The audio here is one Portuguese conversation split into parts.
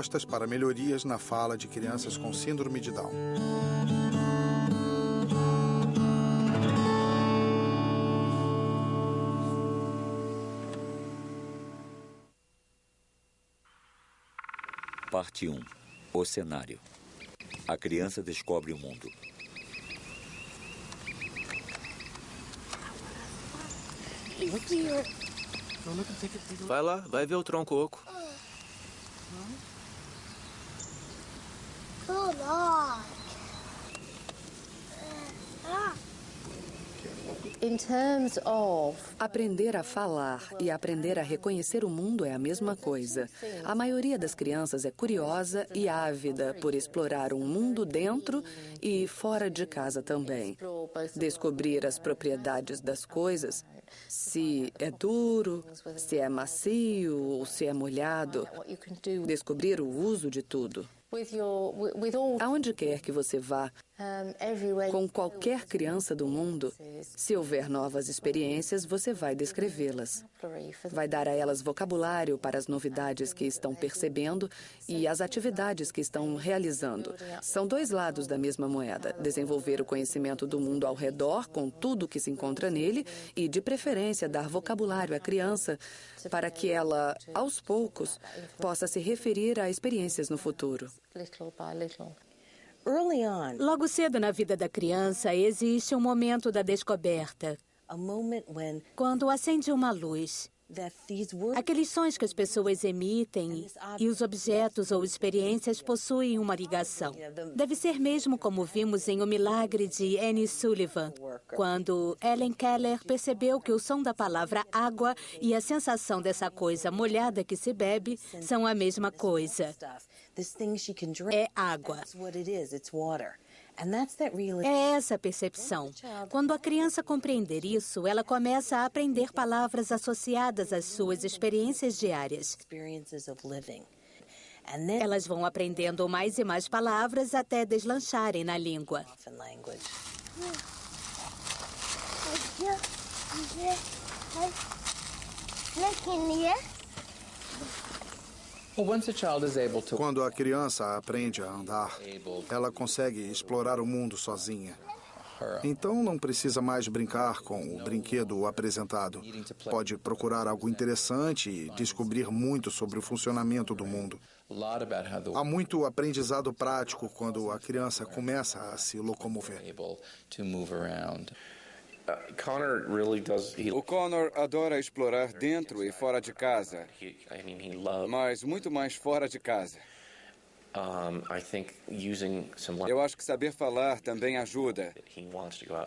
propostas para melhorias na fala de crianças com síndrome de Down. Parte 1 O cenário A criança descobre o mundo. Vai lá, vai ver o tronco oco. Come on. In terms of Aprender a falar e aprender a reconhecer o mundo é a mesma coisa. A maioria das crianças é curiosa e ávida por explorar um mundo dentro e fora de casa também. Descobrir as propriedades das coisas, se é duro, se é macio ou se é molhado. Descobrir o uso de tudo. Aonde quer que você vá, com qualquer criança do mundo, se houver novas experiências, você vai descrevê-las. Vai dar a elas vocabulário para as novidades que estão percebendo e as atividades que estão realizando. São dois lados da mesma moeda: desenvolver o conhecimento do mundo ao redor, com tudo que se encontra nele, e, de preferência, dar vocabulário à criança para que ela, aos poucos, possa se referir a experiências no futuro. Logo cedo na vida da criança existe um momento da descoberta, quando acende uma luz. Aqueles sons que as pessoas emitem e os objetos ou experiências possuem uma ligação. Deve ser mesmo como vimos em O Milagre de Annie Sullivan, quando Ellen Keller percebeu que o som da palavra água e a sensação dessa coisa molhada que se bebe são a mesma coisa. Stuff, this thing she can drink. É água. That's what it is. It's water. And that's that real É essa a percepção. Quando a criança compreender isso, ela começa a aprender palavras associadas às suas experiências diárias. experiences of living. And then Elas vão aprendendo mais e mais palavras até deslancharem na língua. Quando a criança aprende a andar, ela consegue explorar o mundo sozinha. Então não precisa mais brincar com o brinquedo apresentado. Pode procurar algo interessante e descobrir muito sobre o funcionamento do mundo. Há muito aprendizado prático quando a criança começa a se locomover. O Connor adora explorar dentro e fora de casa, mas muito mais fora de casa. Eu acho que saber falar também ajuda,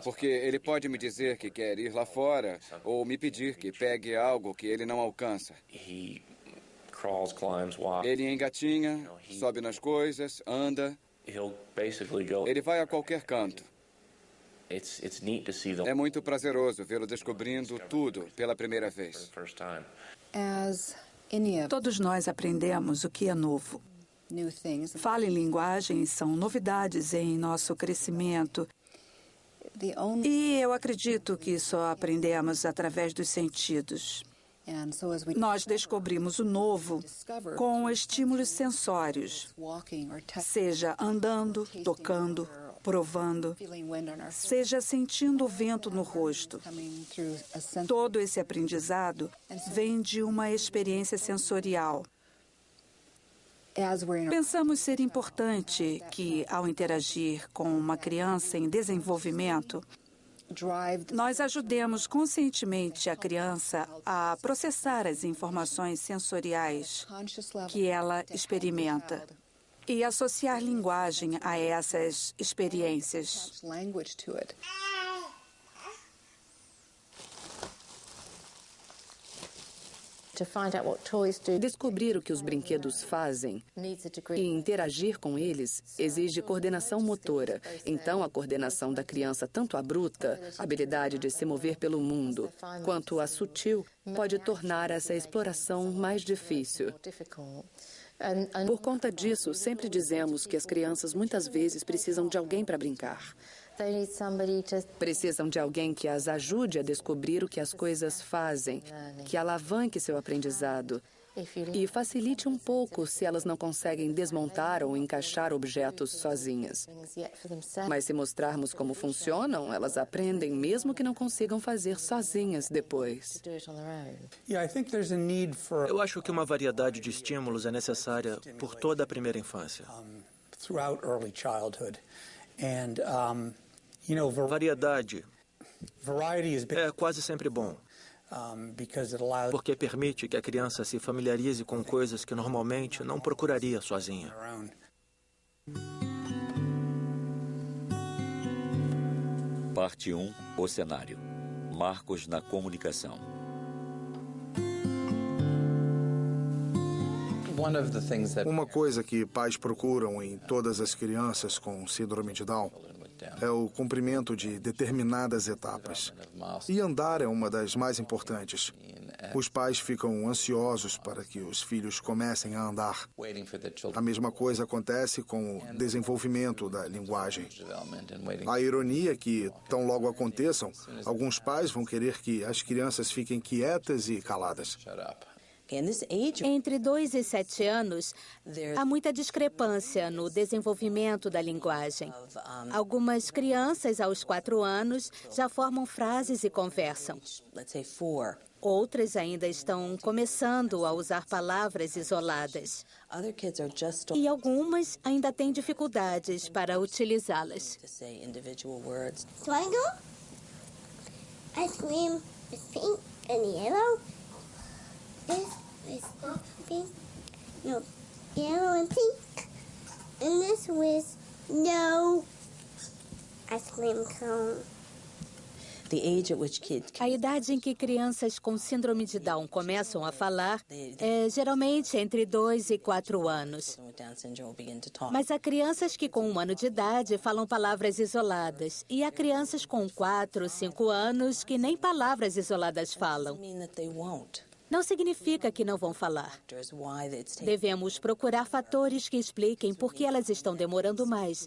porque ele pode me dizer que quer ir lá fora ou me pedir que pegue algo que ele não alcança. Ele engatinha, sobe nas coisas, anda, ele vai a qualquer canto. It's it's neat to see the É muito prazeroso vê-lo descobrindo tudo pela primeira vez. Todos nós aprendemos o que é novo. new things, Fala e linguagem são novidades em nosso crescimento. the only E eu acredito que só aprendemos através dos sentidos. and so as we Nós descobrimos o novo com estímulos sensórios, seja andando, tocando, provando, seja sentindo o vento no rosto. Todo esse aprendizado vem de uma experiência sensorial. Pensamos ser importante que, ao interagir com uma criança em desenvolvimento, nós ajudemos conscientemente a criança a processar as informações sensoriais que ela experimenta e associar linguagem a essas experiências. Descobrir o que os brinquedos fazem e interagir com eles exige coordenação motora. Então, a coordenação da criança, tanto a bruta, a habilidade de se mover pelo mundo, quanto a sutil, pode tornar essa exploração mais difícil. Por conta disso, sempre dizemos que as crianças muitas vezes precisam de alguém para brincar. Precisam de alguém que as ajude a descobrir o que as coisas fazem, que alavanque seu aprendizado E facilite um pouco se elas não conseguem desmontar ou encaixar objetos sozinhas. Mas se mostrarmos como funcionam, elas aprendem mesmo que não consigam fazer sozinhas depois. Eu acho que uma variedade de estímulos é necessária por toda a primeira infância. Variedade é quase sempre bom. Porque permite que a criança se familiarize com coisas que normalmente não procuraria sozinha. Parte 1 O cenário. Marcos na comunicação. Uma coisa que pais procuram em todas as crianças com síndrome de Down é o cumprimento de determinadas etapas. E andar é uma das mais importantes. Os pais ficam ansiosos para que os filhos comecem a andar. A mesma coisa acontece com o desenvolvimento da linguagem. A ironia é que, tão logo aconteçam, alguns pais vão querer que as crianças fiquem quietas e caladas. Entre 2 e 7 anos, há muita discrepância no desenvolvimento da linguagem. Algumas crianças, aos 4 anos, já formam frases e conversam. Outras ainda estão começando a usar palavras isoladas. E algumas ainda têm dificuldades para utilizá-las. Triangle, ice cream is pink and yellow. Is pink, no, yellow and pink. And this was no ice cream cone. A idade em que crianças com síndrome de Down começam a falar é geralmente entre 2 e 4 anos. Mas há crianças que com um ano de idade falam palavras isoladas e há crianças com 4, 5 anos que nem palavras isoladas falam. Não significa que não vão falar. Devemos procurar fatores que expliquem por que elas estão demorando mais.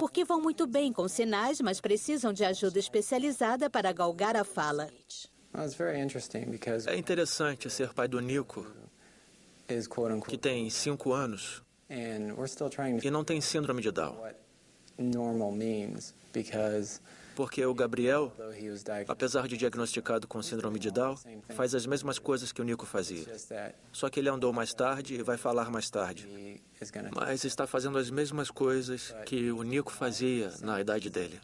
Porque vão muito bem com sinais, mas precisam de ajuda especializada para galgar a fala. É interessante ser pai do Nico, que tem cinco anos e não tem síndrome de Down. Porque o Gabriel, apesar de diagnosticado com síndrome de Down, faz as mesmas coisas que o Nico fazia. Só que ele andou mais tarde e vai falar mais tarde. Mas está fazendo as mesmas coisas que o Nico fazia na idade dele.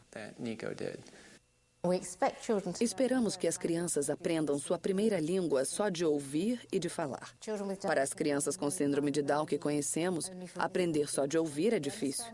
Esperamos que as crianças aprendam sua primeira língua só de ouvir e de falar. Para as crianças com síndrome de Down que conhecemos, aprender só de ouvir é difícil.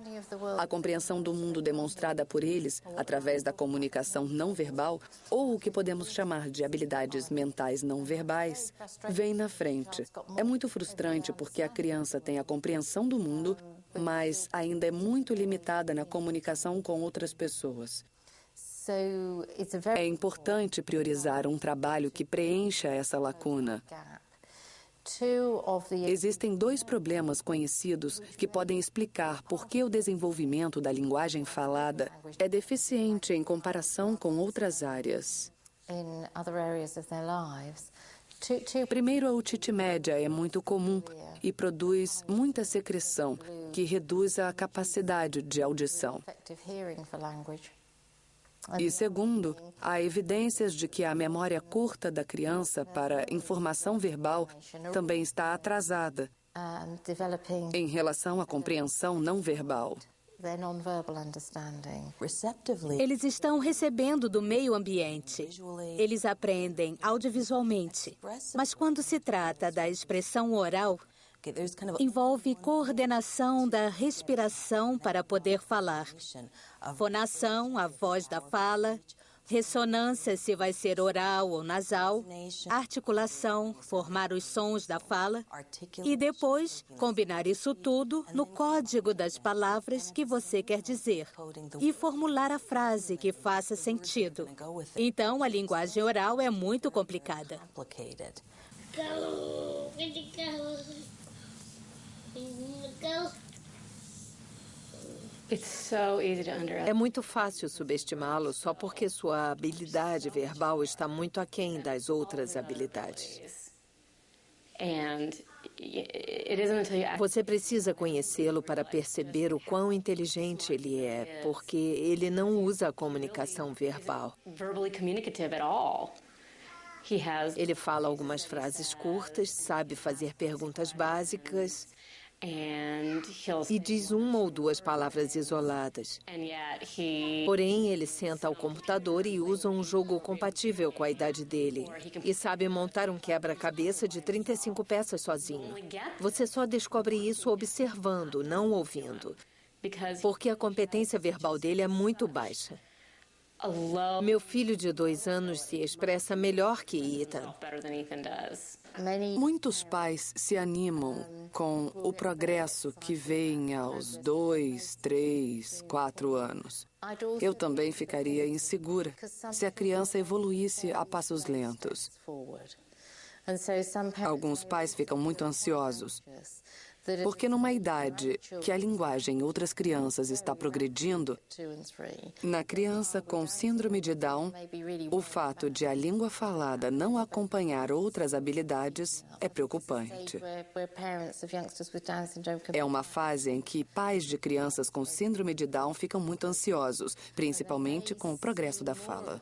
A compreensão do mundo demonstrada por eles através da comunicação não verbal, ou o que podemos chamar de habilidades mentais não verbais, vem na frente. É muito frustrante porque a criança tem a compreensão do mundo, mas ainda é muito limitada na comunicação com outras pessoas. É importante priorizar um trabalho que preencha essa lacuna. Existem dois problemas conhecidos que podem explicar por que o desenvolvimento da linguagem falada é deficiente em comparação com outras áreas. Primeiro, a otite média é muito comum e produz muita secreção, que reduz a capacidade de audição. E segundo, há evidências de que a memória curta da criança para informação verbal também está atrasada em relação à compreensão não verbal. Eles estão recebendo do meio ambiente. Eles aprendem audiovisualmente. Mas quando se trata da expressão oral, Envolve coordenação da respiração para poder falar, fonação, a voz da fala, ressonância, se vai ser oral ou nasal, articulação, formar os sons da fala. E depois combinar isso tudo no código das palavras que você quer dizer. e formular a frase que faça sentido. Então, a linguagem oral é muito complicada. É muito fácil subestimá-lo só porque sua habilidade verbal está muito aquém das outras habilidades. Você precisa conhecê-lo para perceber o quão inteligente ele é, porque ele não usa a comunicação verbal. Ele fala algumas frases curtas, sabe fazer perguntas básicas e diz uma ou duas palavras isoladas. Porém, ele senta ao computador e usa um jogo compatível com a idade dele. E sabe montar um quebra-cabeça de 35 peças sozinho. Você só descobre isso observando, não ouvindo. Porque a competência verbal dele é muito baixa. Meu filho de dois anos se expressa melhor que Ethan. Muitos pais se animam com o progresso que vem aos dois, três, quatro anos. Eu também ficaria insegura se a criança evoluísse a passos lentos. Alguns pais ficam muito ansiosos porque numa idade que a linguagem em outras crianças está progredindo, na criança com síndrome de Down, o fato de a língua falada não acompanhar outras habilidades é preocupante. É uma fase em que pais de crianças com síndrome de Down ficam muito ansiosos, principalmente com o progresso da fala.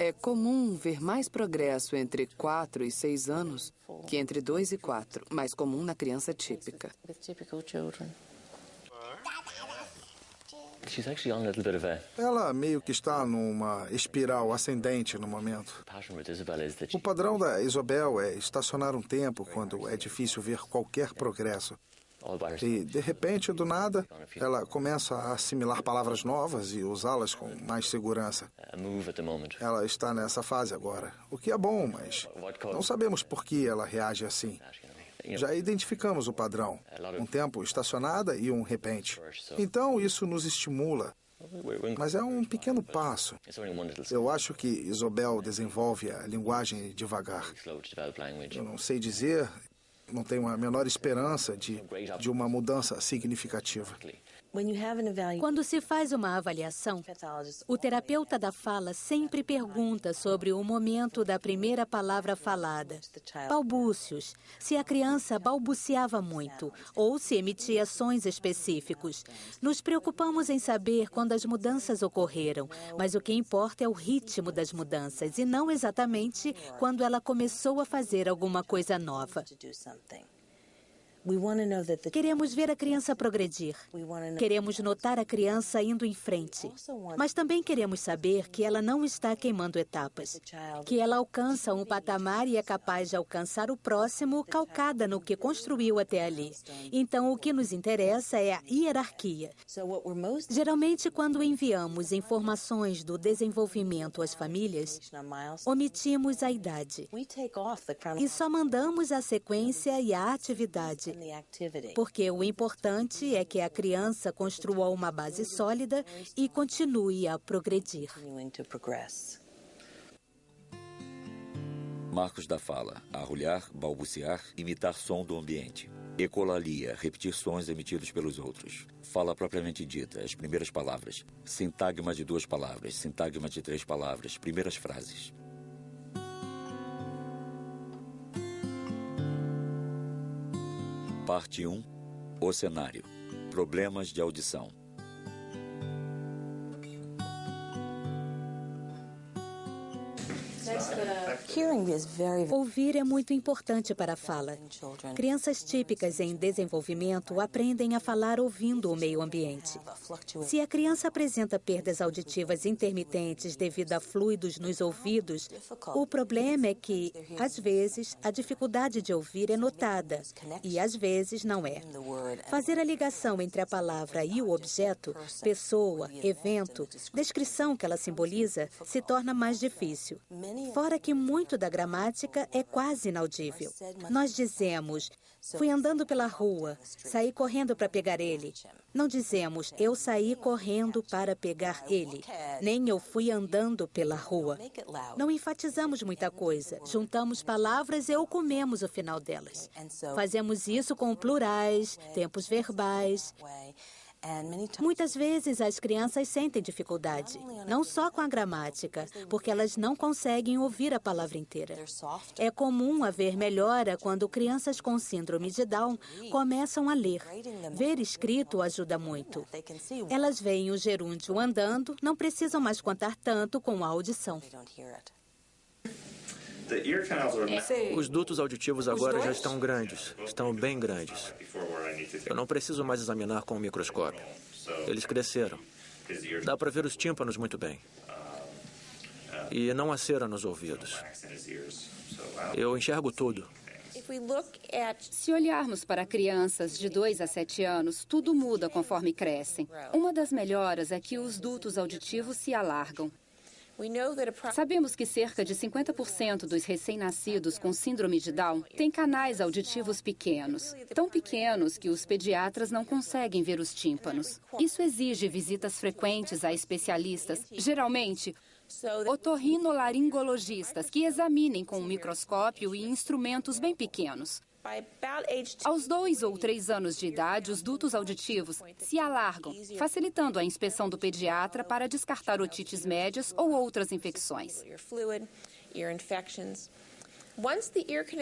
É comum ver mais progresso entre 4 e 6 anos que entre 2 e 4, mais comum na criança típica. Ela meio que está numa espiral ascendente no momento. O padrão da Isabel é estacionar um tempo quando é difícil ver qualquer progresso. E, de repente, do nada, ela começa a assimilar palavras novas e usá-las com mais segurança. Ela está nessa fase agora, o que é bom, mas não sabemos por que ela reage assim. Já identificamos o padrão: um tempo estacionada e um repente. Então, isso nos estimula. Mas é um pequeno passo. Eu acho que Isobel desenvolve a linguagem devagar. Eu não sei dizer, não tenho a menor esperança de, de uma mudança significativa. Quando se faz uma avaliação, o terapeuta da fala sempre pergunta sobre o momento da primeira palavra falada. Balbúcios, se a criança balbuciava muito ou se emitia sons específicos. Nos preocupamos em saber quando as mudanças ocorreram, mas o que importa é o ritmo das mudanças e não exatamente quando ela começou a fazer alguma coisa nova. Queremos ver a criança progredir. Queremos notar a criança indo em frente. Mas também queremos saber que ela não está queimando etapas. Que ela alcança um patamar e é capaz de alcançar o próximo calcada no que construiu até ali. Então, o que nos interessa é a hierarquia. Geralmente, quando enviamos informações do desenvolvimento às famílias, omitimos a idade. E só mandamos a sequência e a atividade porque o importante é que a criança construa uma base sólida e continue a progredir. Marcos da fala: arrulhar, balbuciar, imitar som do ambiente. Ecolalia, repetir sons emitidos pelos outros. Fala propriamente dita, as primeiras palavras. Sintagma de duas palavras, sintagma de três palavras, primeiras frases. Parte 1 O cenário Problemas de audição. Ouvir é muito importante para a fala. Crianças típicas em desenvolvimento aprendem a falar ouvindo o meio ambiente. Se a criança apresenta perdas auditivas intermitentes devido a fluidos nos ouvidos, o problema é que, às vezes, a dificuldade de ouvir é notada e, às vezes, não é. Fazer a ligação entre a palavra e o objeto, pessoa, evento, descrição que ela simboliza, se torna mais difícil. Fora que muito da gramática é quase inaudível. Nós dizemos, fui andando pela rua, saí correndo para pegar ele. Não dizemos, eu saí correndo para pegar ele, nem eu fui andando pela rua. Não enfatizamos muita coisa, juntamos palavras e ou comemos o final delas. Fazemos isso com plurais, tempos verbais. Muitas vezes as crianças sentem dificuldade, não só com a gramática, porque elas não conseguem ouvir a palavra inteira. É comum haver melhora quando crianças com síndrome de Down começam a ler. Ver escrito ajuda muito. Elas veem o gerúndio andando, não precisam mais contar tanto com a audição. Os dutos auditivos agora já estão grandes, estão bem grandes. Eu não preciso mais examinar com o microscópio. Eles cresceram. Dá para ver os tímpanos muito bem. E não há cera nos ouvidos. Eu enxergo tudo. Se olharmos para crianças de 2 a 7 anos, tudo muda conforme crescem. Uma das melhoras é que os dutos auditivos se alargam. Sabemos que cerca de 50% dos recém-nascidos com síndrome de Down têm canais auditivos pequenos, tão pequenos que os pediatras não conseguem ver os tímpanos. Isso exige visitas frequentes a especialistas, geralmente otorrinolaringologistas, que examinem com um microscópio e instrumentos bem pequenos. Aos dois ou três anos de idade, os dutos auditivos se alargam, facilitando a inspeção do pediatra para descartar otites médias ou outras infecções.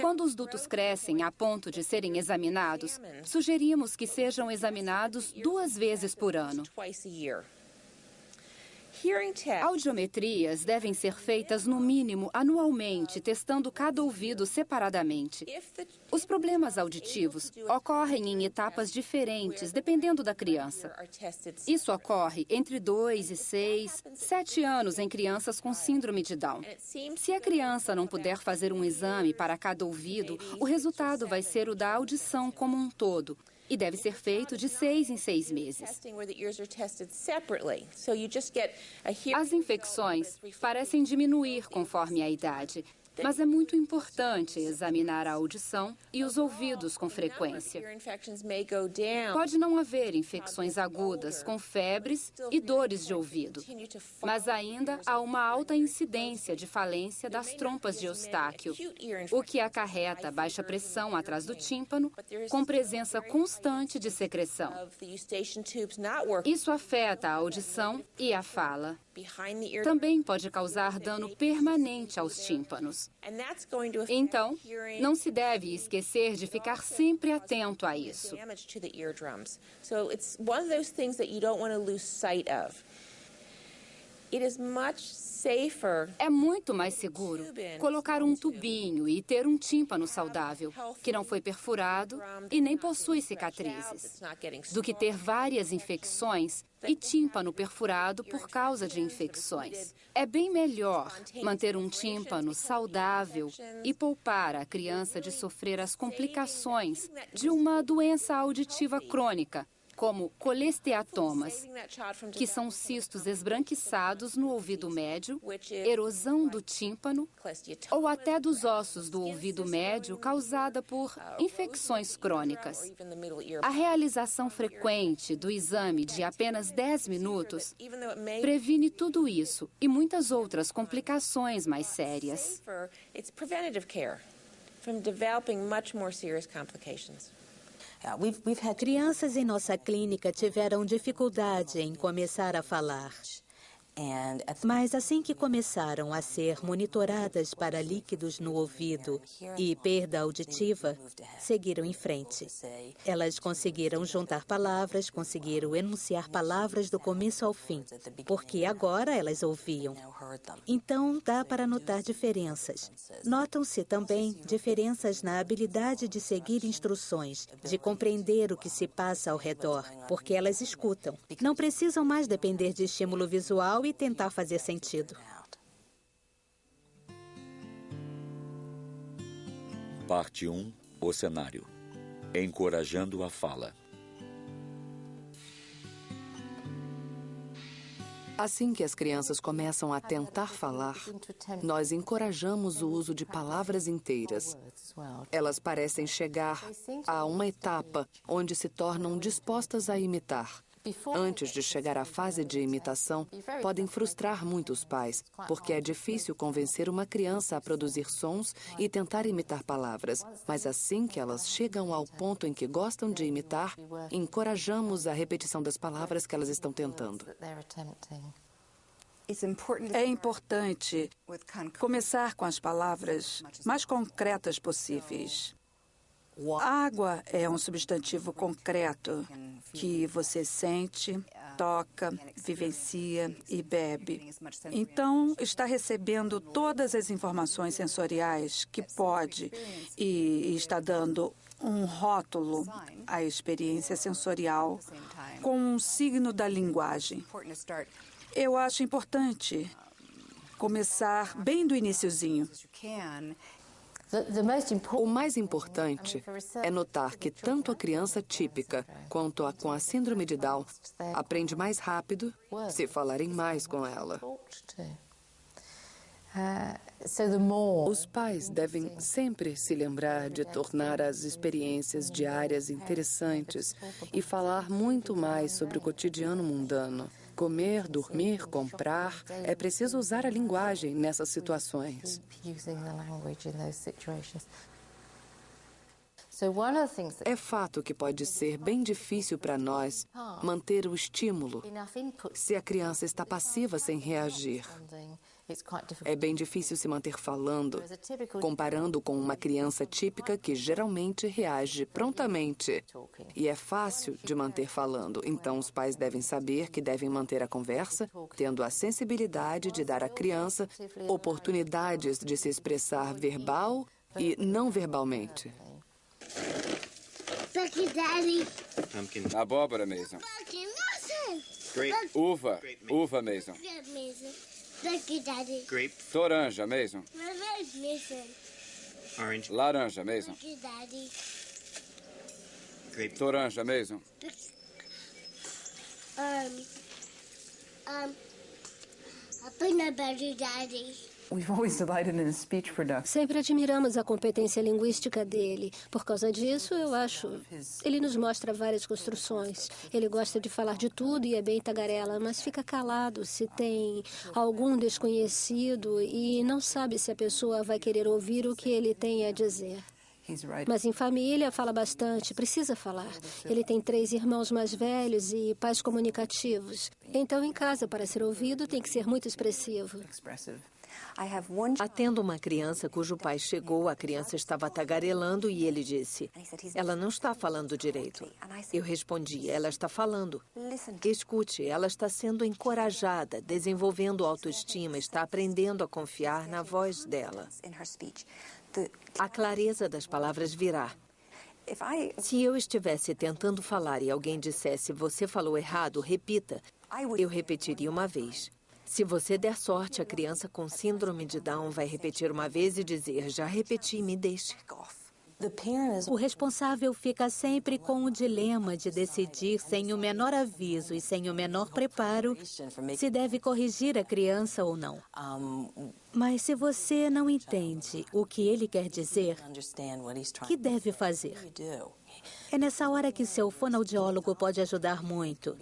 Quando os dutos crescem a ponto de serem examinados, sugerimos que sejam examinados duas vezes por ano. Audiometrias devem ser feitas no mínimo anualmente, testando cada ouvido separadamente. Os problemas auditivos ocorrem em etapas diferentes, dependendo da criança. Isso ocorre entre 2 e 6, 7 anos em crianças com síndrome de Down. Se a criança não puder fazer um exame para cada ouvido, o resultado vai ser o da audição como um todo e deve ser feito de seis em seis meses. As infecções parecem diminuir conforme a idade, mas é muito importante examinar a audição e os ouvidos com frequência. Pode não haver infecções agudas com febres e dores de ouvido, mas ainda há uma alta incidência de falência das trompas de Eustáquio, o que acarreta baixa pressão atrás do tímpano, com presença constante de secreção. Isso afeta a audição e a fala. Também pode causar dano permanente aos tímpanos. Então, não se deve esquecer de ficar sempre atento a isso. É muito mais seguro colocar um tubinho e ter um tímpano saudável, que não foi perfurado e nem possui cicatrizes, do que ter várias infecções e tímpano perfurado por causa de infecções. É bem melhor manter um tímpano saudável e poupar a criança de sofrer as complicações de uma doença auditiva crônica, como colesteatomas, que são cistos esbranquiçados no ouvido médio, erosão do tímpano ou até dos ossos do ouvido médio causada por infecções crônicas. A realização frequente do exame de apenas 10 minutos previne tudo isso e muitas outras complicações mais sérias. from developing much more serious complications. Crianças em nossa clínica tiveram dificuldade em começar a falar. Mas assim que começaram a ser monitoradas para líquidos no ouvido e perda auditiva, seguiram em frente. Elas conseguiram juntar palavras, conseguiram enunciar palavras do começo ao fim, porque agora elas ouviam. Então, dá para notar diferenças. Notam-se também diferenças na habilidade de seguir instruções, de compreender o que se passa ao redor, porque elas escutam. Não precisam mais depender de estímulo visual e tentar fazer sentido. Parte 1 O cenário Encorajando a fala. Assim que as crianças começam a tentar falar, nós encorajamos o uso de palavras inteiras. Elas parecem chegar a uma etapa onde se tornam dispostas a imitar. Antes de chegar à fase de imitação, podem frustrar muitos pais, porque é difícil convencer uma criança a produzir sons e tentar imitar palavras. Mas assim que elas chegam ao ponto em que gostam de imitar, encorajamos a repetição das palavras que elas estão tentando. É importante começar com as palavras mais concretas possíveis. Água é um substantivo concreto que você sente, toca, vivencia e bebe. Então, está recebendo todas as informações sensoriais que pode e está dando um rótulo à experiência sensorial com um signo da linguagem. Eu acho importante começar bem do iníciozinho. O mais importante é notar que tanto a criança típica quanto a com a síndrome de Down aprende mais rápido se falarem mais com ela. Os pais devem sempre se lembrar de tornar as experiências diárias interessantes e falar muito mais sobre o cotidiano mundano. Comer, dormir, comprar. É preciso usar a linguagem nessas situações. É fato que pode ser bem difícil para nós manter o estímulo se a criança está passiva sem reagir. É bem difícil se manter falando, comparando com uma criança típica que geralmente reage prontamente. E é fácil de manter falando, então os pais devem saber que devem manter a conversa, tendo a sensibilidade de dar à criança oportunidades de se expressar verbal e não verbalmente. Abóbora, Mason. Uva. Uva, Lucky, Daddy. Grape. Toranja, Mason. Mason. Orange. Laranja, Mason. Lucky, Daddy. Grape. Toranja, Mason. Um, um, a peanut butter, Daddy. Sempre admiramos a competência linguística dele. Por causa disso, eu acho. Ele nos mostra várias construções. Ele gosta de falar de tudo e é bem tagarela, mas fica calado se tem algum desconhecido e não sabe se a pessoa vai querer ouvir o que ele tem a dizer. Mas em família fala bastante, precisa falar. Ele tem três irmãos mais velhos e pais comunicativos. Então, em casa, para ser ouvido, tem que ser muito expressivo. Atendo uma criança cujo pai chegou, a criança estava tagarelando e ele disse: Ela não está falando direito. Eu respondi: Ela está falando. Escute, ela está sendo encorajada, desenvolvendo autoestima, está aprendendo a confiar na voz dela. A clareza das palavras virá. Se eu estivesse tentando falar e alguém dissesse você falou errado, repita, eu repetiria uma vez. Se você der sorte, a criança com síndrome de Down vai repetir uma vez e dizer: Já repeti, me deixe. O responsável fica sempre com o dilema de decidir, sem o menor aviso e sem o menor preparo, se deve corrigir a criança ou não. Mas se você não entende o que ele quer dizer, o que deve fazer? É nessa hora que seu fonoaudiólogo pode ajudar muito,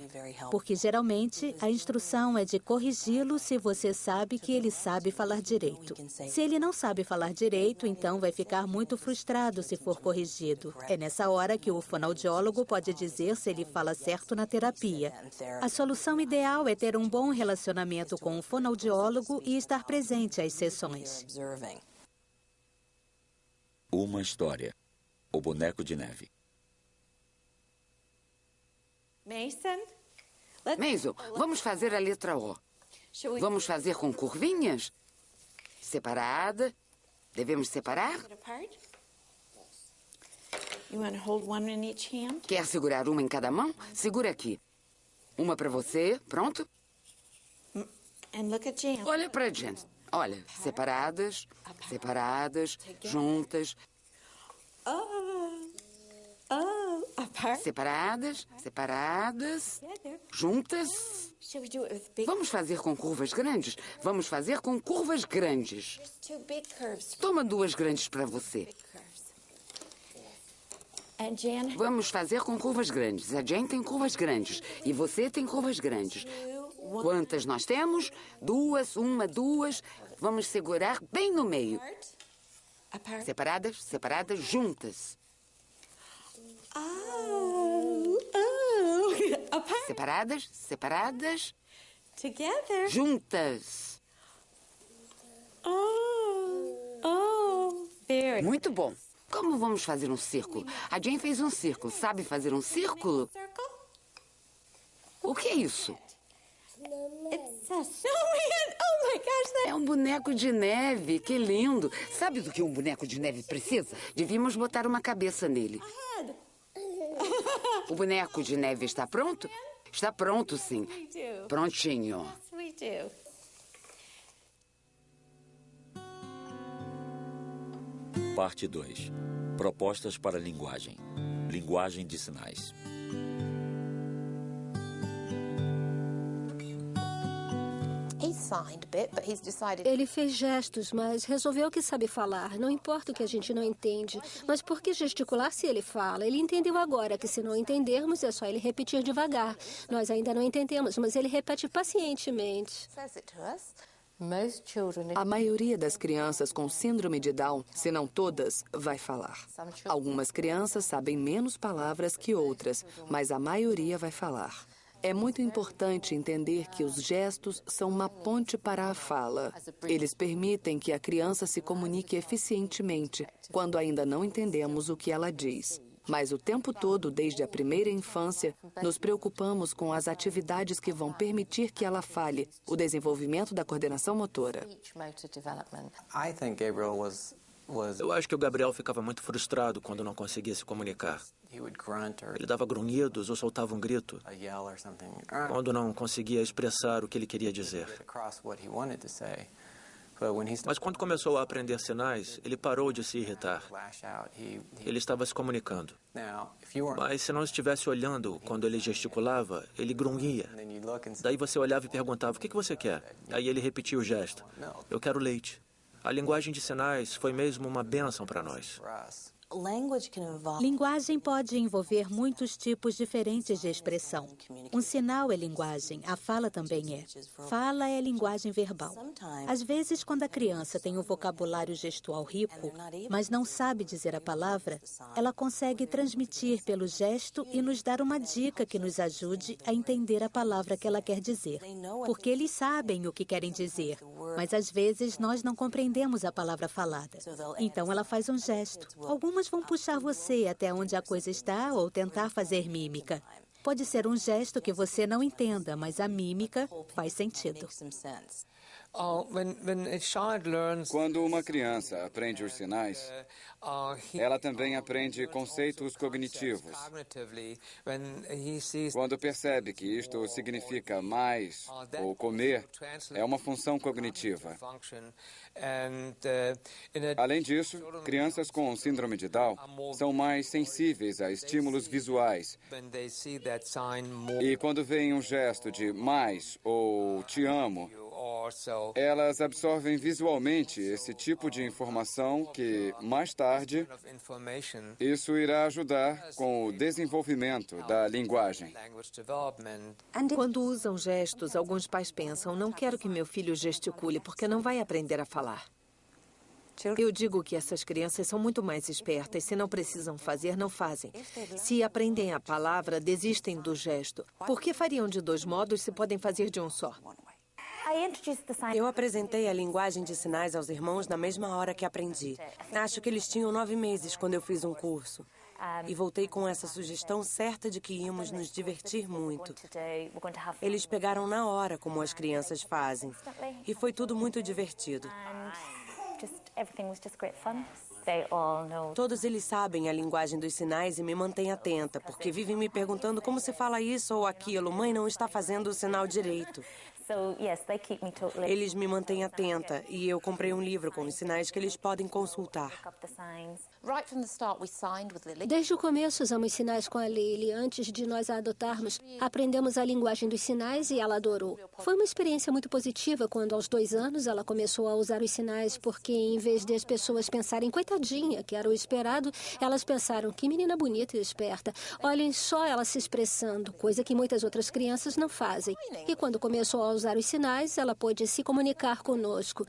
porque geralmente a instrução é de corrigi-lo se você sabe que ele sabe falar direito. Se ele não sabe falar direito, então vai ficar muito frustrado se for corrigido. É nessa hora que o fonoaudiólogo pode dizer se ele fala certo na terapia. A solução ideal é ter um bom relacionamento com o fonoaudiólogo e estar presente às sessões. Uma história. O boneco de neve. Mason? Mason, vamos fazer a letra O. Vamos fazer com curvinhas? Separada. Devemos separar? Quer segurar uma em cada mão? Segura aqui. Uma para você. Pronto? Olha para Jen. Olha, separadas, separadas, juntas. Oh. Oh. Separadas, separadas, juntas. Vamos fazer com curvas grandes? Vamos fazer com curvas grandes. Toma duas grandes para você. Vamos fazer com curvas grandes. A Jane tem curvas grandes. E você tem curvas grandes. Quantas nós temos? Duas, uma, duas. Vamos segurar bem no meio. Separadas, separadas, juntas. Oh, oh. Separadas, separadas. Together. Juntas. Oh, oh, very. Muito bom. Como vamos fazer um círculo? A Jane fez um círculo. Sabe fazer um círculo? O que é isso? Oh. É um boneco de neve. Que lindo. Sabe do que um boneco de neve precisa? Devíamos botar uma cabeça nele. O boneco de neve está pronto? Está pronto, sim. Prontinho. Parte 2. Propostas para linguagem. Linguagem de sinais. Ele fez gestos, mas resolveu que sabe falar. Não importa o que a gente não entende. Mas por que gesticular se ele fala? Ele entendeu agora que se não entendermos é só ele repetir devagar. Nós ainda não entendemos, mas ele repete pacientemente. A maioria das crianças com síndrome de Down, se não todas, vai falar. Algumas crianças sabem menos palavras que outras, mas a maioria vai falar. É muito importante entender que os gestos são uma ponte para a fala. Eles permitem que a criança se comunique eficientemente quando ainda não entendemos o que ela diz. Mas o tempo todo, desde a primeira infância, nos preocupamos com as atividades que vão permitir que ela fale, o desenvolvimento da coordenação motora. Eu acho que o Gabriel ficava muito frustrado quando não conseguia se comunicar. Ele dava grunhidos ou soltava um grito quando não conseguia expressar o que ele queria dizer. Mas quando começou a aprender sinais, ele parou de se irritar. Ele estava se comunicando. Mas se não estivesse olhando quando ele gesticulava, ele grunhia. Daí você olhava e perguntava: O que você quer? Aí ele repetia o gesto: Eu quero leite. A linguagem de sinais foi mesmo uma bênção para nós. Linguagem pode envolver muitos tipos diferentes de expressão. Um sinal é linguagem, a fala também é. Fala é linguagem verbal. Às vezes, quando a criança tem um vocabulário gestual rico, mas não sabe dizer a palavra, ela consegue transmitir pelo gesto e nos dar uma dica que nos ajude a entender a palavra que ela quer dizer. Porque eles sabem o que querem dizer, mas às vezes nós não compreendemos a palavra falada. Então ela faz um gesto. Algumas vão puxar você até onde a coisa está ou tentar fazer mímica. Pode ser um gesto que você não entenda, mas a mímica faz sentido. Quando uma criança aprende os sinais, ela também aprende conceitos cognitivos. Quando percebe que isto significa mais ou comer, é uma função cognitiva. Além disso, crianças com síndrome de Down são mais sensíveis a estímulos visuais. E quando veem um gesto de mais ou te amo, elas absorvem visualmente esse tipo de informação que, mais tarde, isso irá ajudar com o desenvolvimento da linguagem. Quando usam gestos, alguns pais pensam: não quero que meu filho gesticule porque não vai aprender a falar. Eu digo que essas crianças são muito mais espertas. Se não precisam fazer, não fazem. Se aprendem a palavra, desistem do gesto. Por que fariam de dois modos se podem fazer de um só? Eu apresentei a linguagem de sinais aos irmãos na mesma hora que aprendi. Acho que eles tinham nove meses quando eu fiz um curso. E voltei com essa sugestão certa de que íamos nos divertir muito. Eles pegaram na hora, como as crianças fazem. E foi tudo muito divertido. Todos eles sabem a linguagem dos sinais e me mantêm atenta, porque vivem me perguntando como se fala isso ou aquilo. Mãe não está fazendo o sinal direito. Eles me mantêm atenta e eu comprei um livro com os sinais que eles podem consultar. Desde o começo usamos sinais com a Lily. Antes de nós a adotarmos, aprendemos a linguagem dos sinais e ela adorou. Foi uma experiência muito positiva quando, aos dois anos, ela começou a usar os sinais, porque em vez de as pessoas pensarem, coitadinha, que era o esperado, elas pensaram, que menina bonita e esperta. Olhem só ela se expressando, coisa que muitas outras crianças não fazem. E quando começou a usar os sinais, ela pôde se comunicar conosco.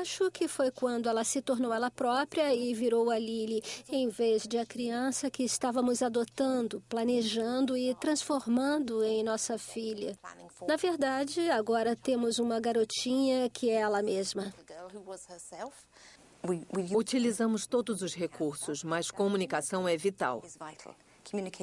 Acho que foi quando ela se tornou ela própria e virou a Lily, em vez de a criança que estávamos adotando, planejando e transformando em nossa filha. Na verdade, agora temos uma garotinha que é ela mesma. Utilizamos todos os recursos, mas comunicação é vital.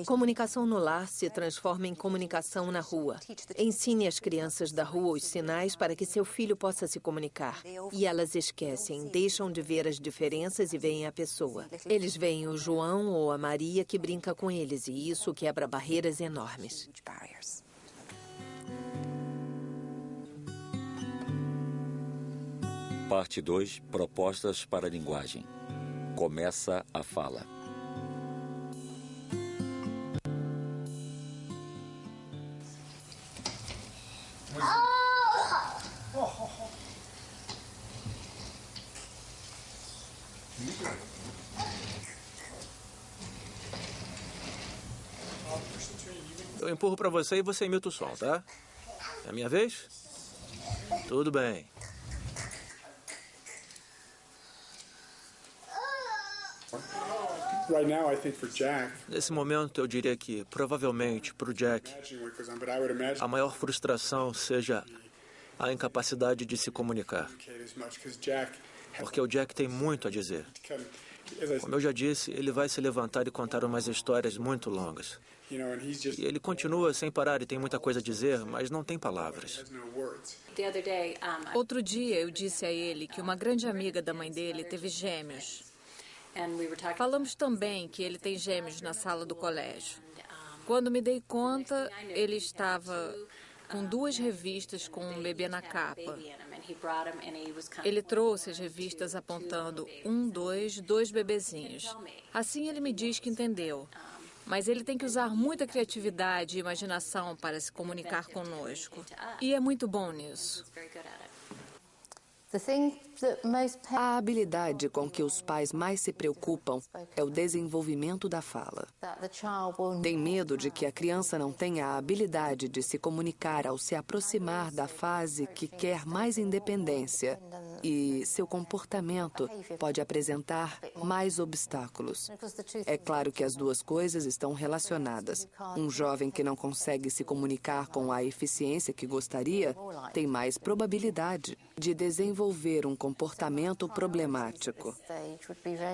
Comunicação no lar se transforma em comunicação na rua. Ensine às crianças da rua os sinais para que seu filho possa se comunicar. E elas esquecem, deixam de ver as diferenças e veem a pessoa. Eles veem o João ou a Maria que brinca com eles, e isso quebra barreiras enormes. Parte 2 Propostas para a linguagem. Começa a fala. Eu empurro para você e você imita o som, tá? É a minha vez? Tudo bem. Nesse momento, eu diria que, provavelmente, para o Jack, a maior frustração seja a incapacidade de se comunicar. Porque o Jack tem muito a dizer. Como eu já disse, ele vai se levantar e contar umas histórias muito longas. E ele continua sem parar e tem muita coisa a dizer, mas não tem palavras. Outro dia eu disse a ele que uma grande amiga da mãe dele teve gêmeos. Falamos também que ele tem gêmeos na sala do colégio. Quando me dei conta, ele estava com duas revistas com um bebê na capa. Ele trouxe as revistas apontando um, dois, dois bebezinhos. Assim ele me diz que entendeu. Mas ele tem que usar muita criatividade e imaginação para se comunicar conosco. E é muito bom nisso. A habilidade com que os pais mais se preocupam é o desenvolvimento da fala. Tem medo de que a criança não tenha a habilidade de se comunicar ao se aproximar da fase que quer mais independência e seu comportamento pode apresentar mais obstáculos. É claro que as duas coisas estão relacionadas. Um jovem que não consegue se comunicar com a eficiência que gostaria tem mais probabilidade de desenvolver um comportamento problemático.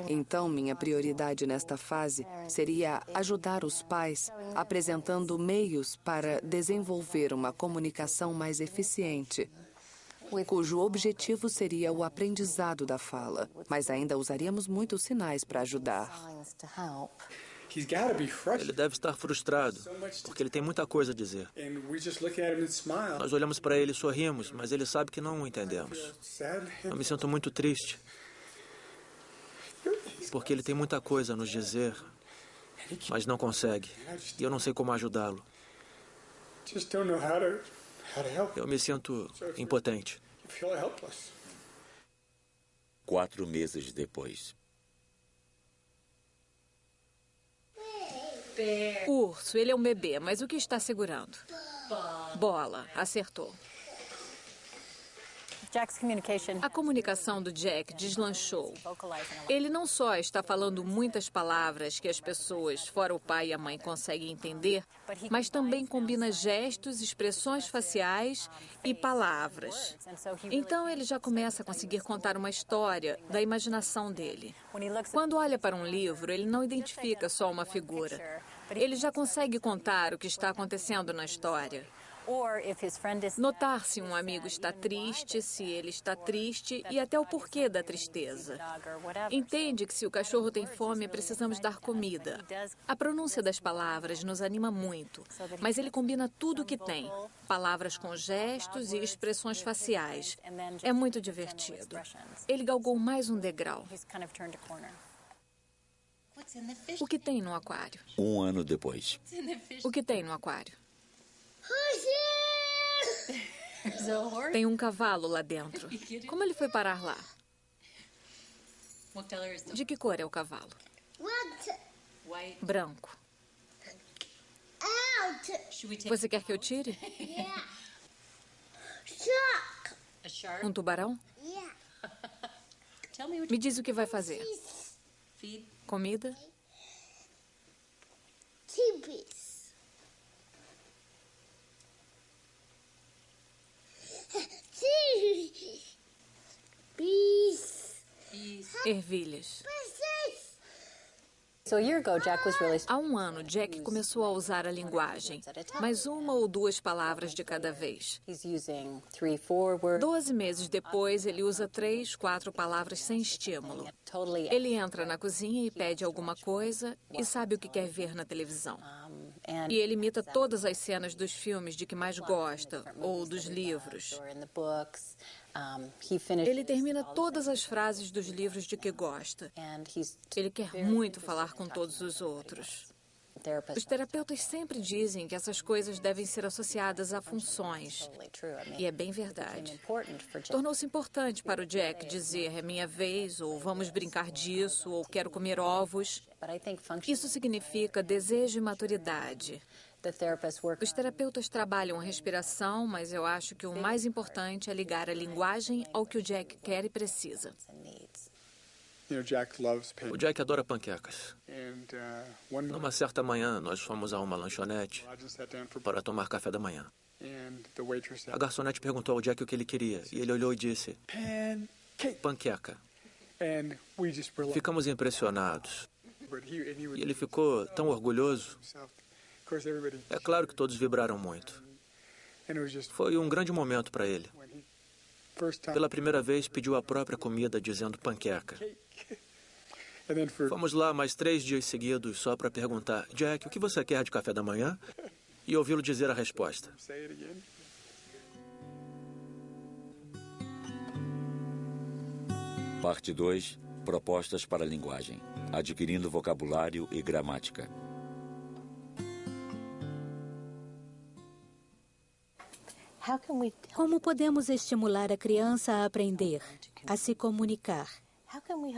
Então, minha prioridade nesta fase seria ajudar os pais apresentando meios para desenvolver uma comunicação mais eficiente cujo objetivo seria o aprendizado da fala, mas ainda usaríamos muitos sinais para ajudar. Ele deve estar frustrado, porque ele tem muita coisa a dizer. Nós olhamos para ele e sorrimos, mas ele sabe que não o entendemos. Eu me sinto muito triste, porque ele tem muita coisa a nos dizer, mas não consegue. E eu não sei como ajudá-lo. Eu me sinto impotente. Quatro meses depois. Urso, ele é um bebê, mas o que está segurando? Bola, acertou. A comunicação do Jack deslanchou. Ele não só está falando muitas palavras que as pessoas, fora o pai e a mãe, conseguem entender, mas também combina gestos, expressões faciais e palavras. Então ele já começa a conseguir contar uma história da imaginação dele. Quando olha para um livro, ele não identifica só uma figura. Ele já consegue contar o que está acontecendo na história. Notar se um amigo está triste, se ele está triste e até o porquê da tristeza. Entende que se o cachorro tem fome, precisamos dar comida. A pronúncia das palavras nos anima muito, mas ele combina tudo o que tem. Palavras com gestos e expressões faciais. É muito divertido. Ele galgou mais um degrau. O que tem no aquário? Um ano depois. O que tem no aquário? Tem um cavalo lá dentro. Como ele foi parar lá? De que cor é o cavalo? Branco. Você quer que eu tire? Um tubarão? Me diz o que vai fazer. Comida? Ervilhas. Há um ano, Jack começou a usar a linguagem, mas uma ou duas palavras de cada vez. Doze meses depois, ele usa três, quatro palavras sem estímulo. Ele entra na cozinha e pede alguma coisa e sabe o que quer ver na televisão. E ele imita todas as cenas dos filmes de que mais gosta ou dos livros. Ele termina todas as frases dos livros de que gosta. Ele quer muito falar com todos os outros. Os terapeutas sempre dizem que essas coisas devem ser associadas a funções. E é bem verdade. Tornou-se importante para o Jack dizer é minha vez, ou vamos brincar disso, ou quero comer ovos. Isso significa desejo e maturidade. Os terapeutas trabalham a respiração, mas eu acho que o mais importante é ligar a linguagem ao que o Jack quer e precisa. O Jack adora panquecas. Numa certa manhã, nós fomos a uma lanchonete para tomar café da manhã. A garçonete perguntou ao Jack o que ele queria e ele olhou e disse: Panqueca. Ficamos impressionados. E ele ficou tão orgulhoso. É claro que todos vibraram muito. Foi um grande momento para ele. Pela primeira vez, pediu a própria comida, dizendo panqueca. Fomos lá mais três dias seguidos só para perguntar: Jack, o que você quer de café da manhã? E ouvi-lo dizer a resposta. Parte 2 Propostas para a linguagem. Adquirindo vocabulário e gramática. Como podemos estimular a criança a aprender, a se comunicar?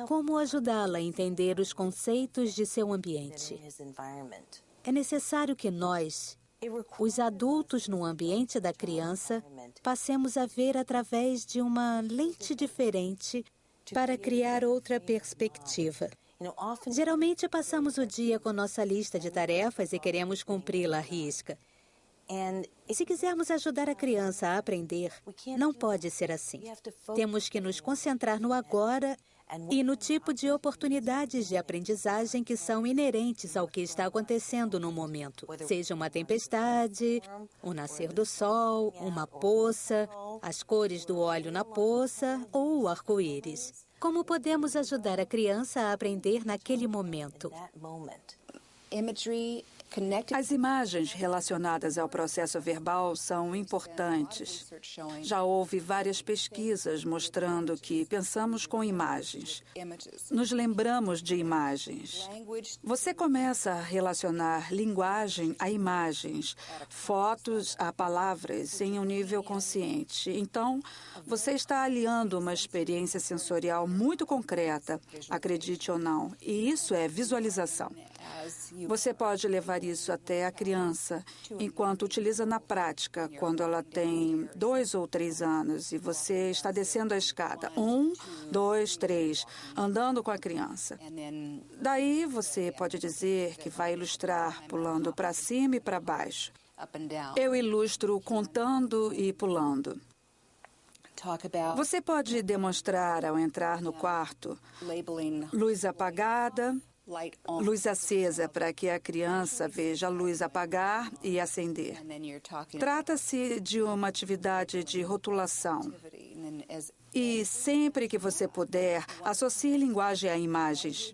Como ajudá-la a entender os conceitos de seu ambiente? É necessário que nós, os adultos no ambiente da criança, passemos a ver através de uma lente diferente para criar outra perspectiva. Geralmente passamos o dia com nossa lista de tarefas e queremos cumpri-la à risca. Se quisermos ajudar a criança a aprender, não pode ser assim. Temos que nos concentrar no agora e no tipo de oportunidades de aprendizagem que são inerentes ao que está acontecendo no momento. Seja uma tempestade, o nascer do sol, uma poça, as cores do óleo na poça ou o arco-íris. Como podemos ajudar a criança a aprender naquele momento? As imagens relacionadas ao processo verbal são importantes. Já houve várias pesquisas mostrando que pensamos com imagens. Nos lembramos de imagens. Você começa a relacionar linguagem a imagens, fotos a palavras em um nível consciente. Então, você está aliando uma experiência sensorial muito concreta, acredite ou não, e isso é visualização. Você pode levar isso até a criança, enquanto utiliza na prática, quando ela tem dois ou três anos e você está descendo a escada. Um, dois, três, andando com a criança. Daí você pode dizer que vai ilustrar pulando para cima e para baixo. Eu ilustro contando e pulando. Você pode demonstrar ao entrar no quarto luz apagada, luz acesa para que a criança veja a luz apagar e acender. Trata-se de uma atividade de rotulação. E sempre que você puder, associe linguagem a imagens.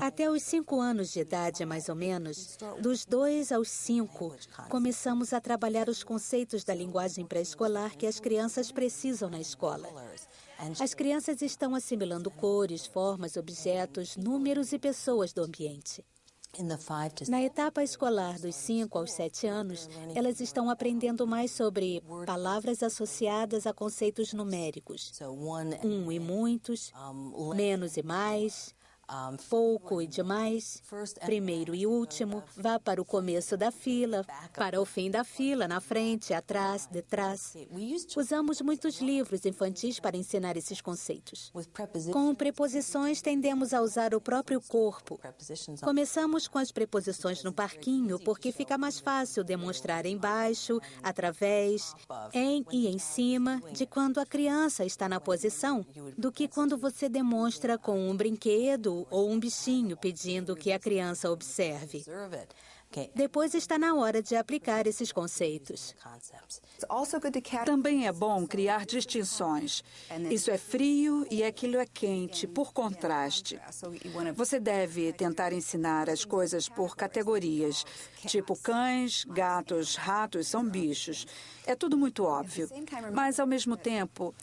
Até os cinco anos de idade, mais ou menos, dos dois aos cinco, começamos a trabalhar os conceitos da linguagem pré-escolar que as crianças precisam na escola. As crianças estão assimilando cores, formas, objetos, números e pessoas do ambiente. Na etapa escolar dos 5 aos 7 anos, elas estão aprendendo mais sobre palavras associadas a conceitos numéricos. Um e muitos, menos e mais, pouco e demais, primeiro e último, vá para o começo da fila, para o fim da fila, na frente, atrás, detrás. Usamos muitos livros infantis para ensinar esses conceitos. Com preposições, tendemos a usar o próprio corpo. Começamos com as preposições no parquinho porque fica mais fácil demonstrar embaixo, através, em e em cima de quando a criança está na posição do que quando você demonstra com um brinquedo ou um bichinho pedindo que a criança observe. Depois está na hora de aplicar esses conceitos. Também é bom criar distinções. Isso é frio e aquilo é quente, por contraste. Você deve tentar ensinar as coisas por categorias, tipo cães, gatos, ratos são bichos. É tudo muito óbvio. Mas, ao mesmo tempo,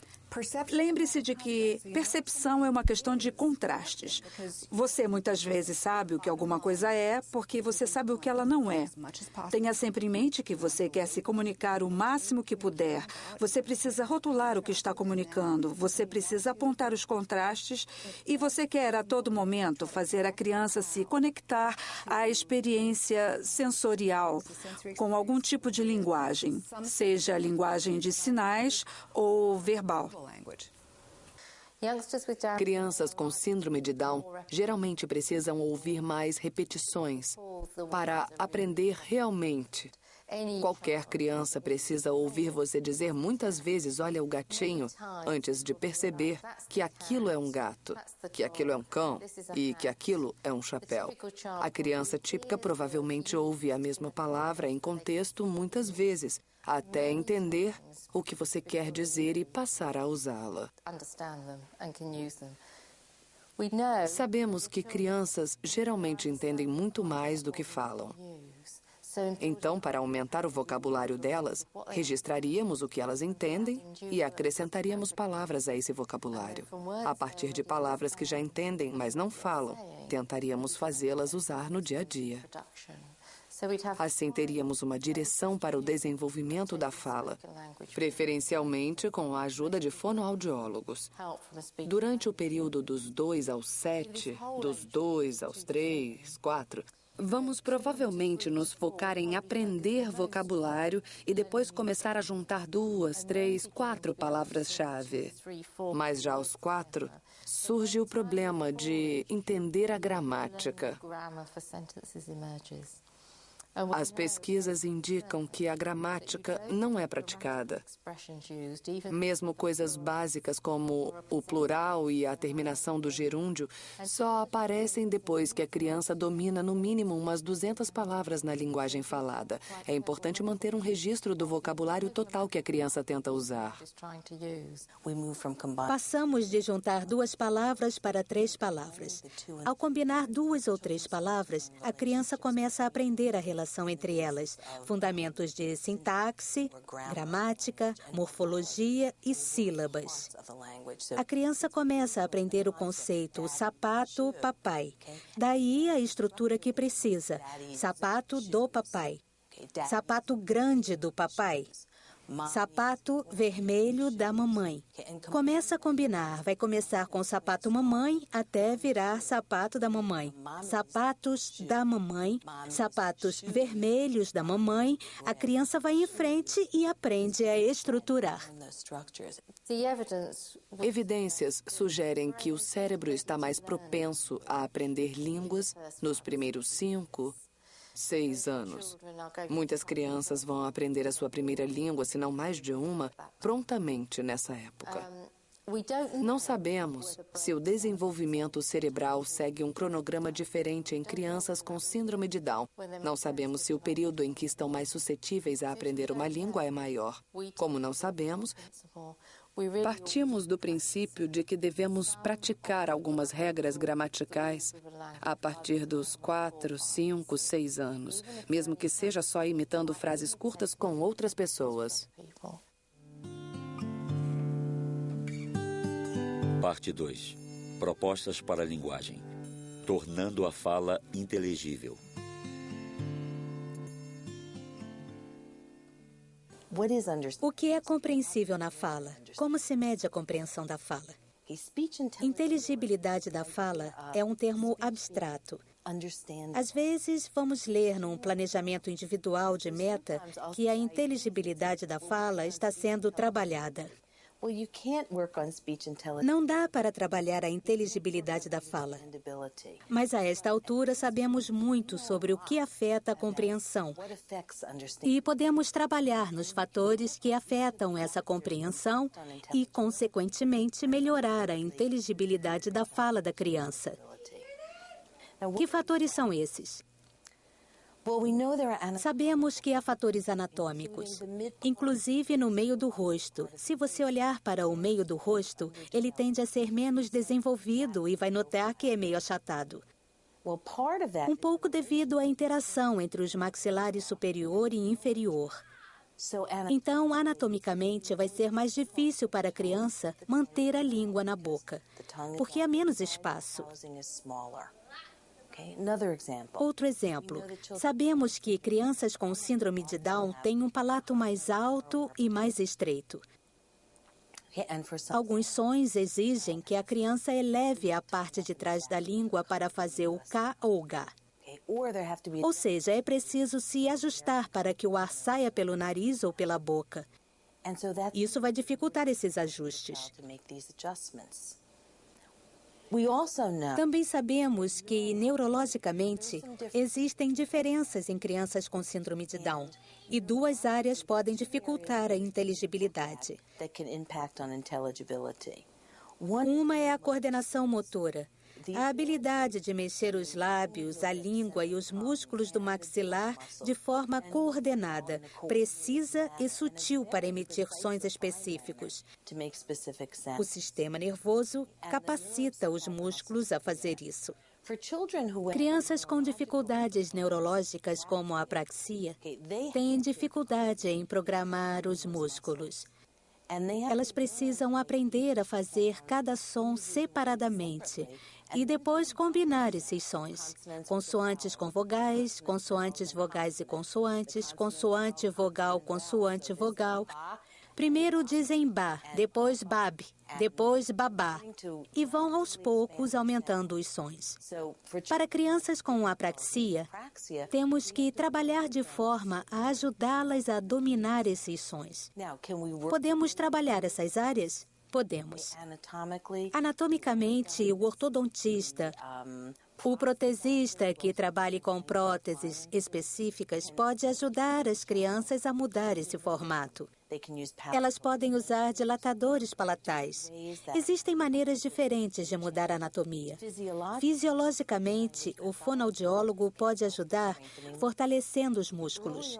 Lembre-se de que percepção é uma questão de contrastes. Você muitas vezes sabe o que alguma coisa é porque você sabe o que ela não é. Tenha sempre em mente que você quer se comunicar o máximo que puder. Você precisa rotular o que está comunicando. Você precisa apontar os contrastes e você quer a todo momento fazer a criança se conectar à experiência sensorial com algum tipo de linguagem, seja linguagem de sinais ou verbal. Crianças com síndrome de Down geralmente precisam ouvir mais repetições para aprender realmente. Qualquer criança precisa ouvir você dizer muitas vezes: Olha o gatinho, antes de perceber que aquilo é um gato, que aquilo é um cão e que aquilo é um chapéu. A criança típica provavelmente ouve a mesma palavra em contexto muitas vezes, até entender o que você quer dizer e passar a usá-la. Sabemos que crianças geralmente entendem muito mais do que falam. Então, para aumentar o vocabulário delas, registraríamos o que elas entendem e acrescentaríamos palavras a esse vocabulário. A partir de palavras que já entendem, mas não falam, tentaríamos fazê-las usar no dia a dia. Assim, teríamos uma direção para o desenvolvimento da fala, preferencialmente com a ajuda de fonoaudiólogos. Durante o período dos 2 aos 7, dos 2 aos 3, 4, Vamos provavelmente nos focar em aprender vocabulário e depois começar a juntar duas, três, quatro palavras-chave. Mas já aos quatro, surge o problema de entender a gramática. As pesquisas indicam que a gramática não é praticada. Mesmo coisas básicas como o plural e a terminação do gerúndio só aparecem depois que a criança domina no mínimo umas 200 palavras na linguagem falada. É importante manter um registro do vocabulário total que a criança tenta usar. Passamos de juntar duas palavras para três palavras. Ao combinar duas ou três palavras, a criança começa a aprender a relação relação entre elas, fundamentos de sintaxe, gramática, morfologia e sílabas. A criança começa a aprender o conceito sapato papai. Daí a estrutura que precisa: sapato do papai, sapato grande do papai, Sapato vermelho da mamãe. Começa a combinar. Vai começar com sapato mamãe até virar sapato da mamãe. Sapatos da mamãe, sapatos vermelhos da mamãe. A criança vai em frente e aprende a estruturar. Evidências sugerem que o cérebro está mais propenso a aprender línguas nos primeiros cinco, seis anos. Muitas crianças vão aprender a sua primeira língua, se não mais de uma, prontamente nessa época. Não sabemos se o desenvolvimento cerebral segue um cronograma diferente em crianças com síndrome de Down. Não sabemos se o período em que estão mais suscetíveis a aprender uma língua é maior. Como não sabemos, partimos do princípio de que devemos praticar algumas regras gramaticais a partir dos quatro, cinco, seis anos, mesmo que seja só imitando frases curtas com outras pessoas. Parte 2. Propostas para a linguagem. Tornando a fala inteligível. O que é compreensível na fala? Como se mede a compreensão da fala? Inteligibilidade da fala é um termo abstrato. Às vezes, vamos ler num planejamento individual de meta que a inteligibilidade da fala está sendo trabalhada. Não dá para trabalhar a inteligibilidade da fala. Mas a esta altura sabemos muito sobre o que afeta a compreensão. E podemos trabalhar nos fatores que afetam essa compreensão e, consequentemente, melhorar a inteligibilidade da fala da criança. Que fatores são esses? Sabemos que há fatores anatômicos, inclusive no meio do rosto. Se você olhar para o meio do rosto, ele tende a ser menos desenvolvido e vai notar que é meio achatado. Um pouco devido à interação entre os maxilares superior e inferior. Então, anatomicamente, vai ser mais difícil para a criança manter a língua na boca, porque há menos espaço. Outro exemplo. Sabemos que crianças com síndrome de Down têm um palato mais alto e mais estreito. Alguns sons exigem que a criança eleve a parte de trás da língua para fazer o K ou o G. Ou seja, é preciso se ajustar para que o ar saia pelo nariz ou pela boca. Isso vai dificultar esses ajustes. Também sabemos que, neurologicamente, existem diferenças em crianças com síndrome de Down, e duas áreas podem dificultar a inteligibilidade. Uma é a coordenação motora, a habilidade de mexer os lábios, a língua e os músculos do maxilar de forma coordenada, precisa e sutil para emitir sons específicos. O sistema nervoso capacita os músculos a fazer isso. Crianças com dificuldades neurológicas, como a apraxia, têm dificuldade em programar os músculos. Elas precisam aprender a fazer cada som separadamente e depois combinar esses sons. Consoantes com vogais, consoantes, vogais e consoantes, consoante, vogal, consoante, vogal. Primeiro dizem ba, depois bab, depois babá, e vão aos poucos aumentando os sons. Para crianças com apraxia, temos que trabalhar de forma a ajudá-las a dominar esses sons. Podemos trabalhar essas áreas? Podemos. Anatomicamente, o ortodontista, o protesista que trabalhe com próteses específicas pode ajudar as crianças a mudar esse formato. Elas podem usar dilatadores palatais. Existem maneiras diferentes de mudar a anatomia. Fisiologicamente, o fonoaudiólogo pode ajudar fortalecendo os músculos.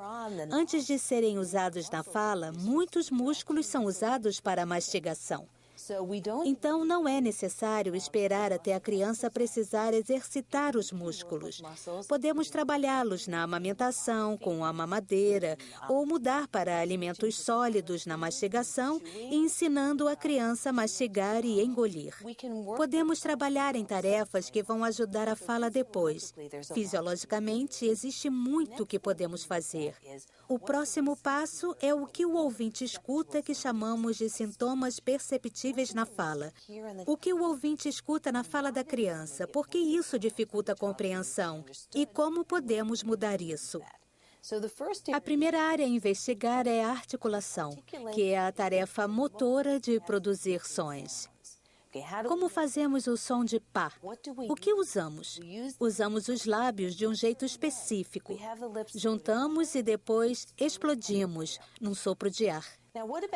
Antes de serem usados na fala, muitos músculos são usados para a mastigação. Então, não é necessário esperar até a criança precisar exercitar os músculos. Podemos trabalhá-los na amamentação, com a mamadeira, ou mudar para alimentos sólidos na mastigação, ensinando a criança a mastigar e engolir. Podemos trabalhar em tarefas que vão ajudar a fala depois. Fisiologicamente, existe muito que podemos fazer. O próximo passo é o que o ouvinte escuta que chamamos de sintomas perceptíveis na fala. O que o ouvinte escuta na fala da criança, por que isso dificulta a compreensão e como podemos mudar isso? A primeira área a investigar é a articulação, que é a tarefa motora de produzir sons. Como fazemos o som de pá? O que usamos? Usamos os lábios de um jeito específico. Juntamos e depois explodimos num sopro de ar.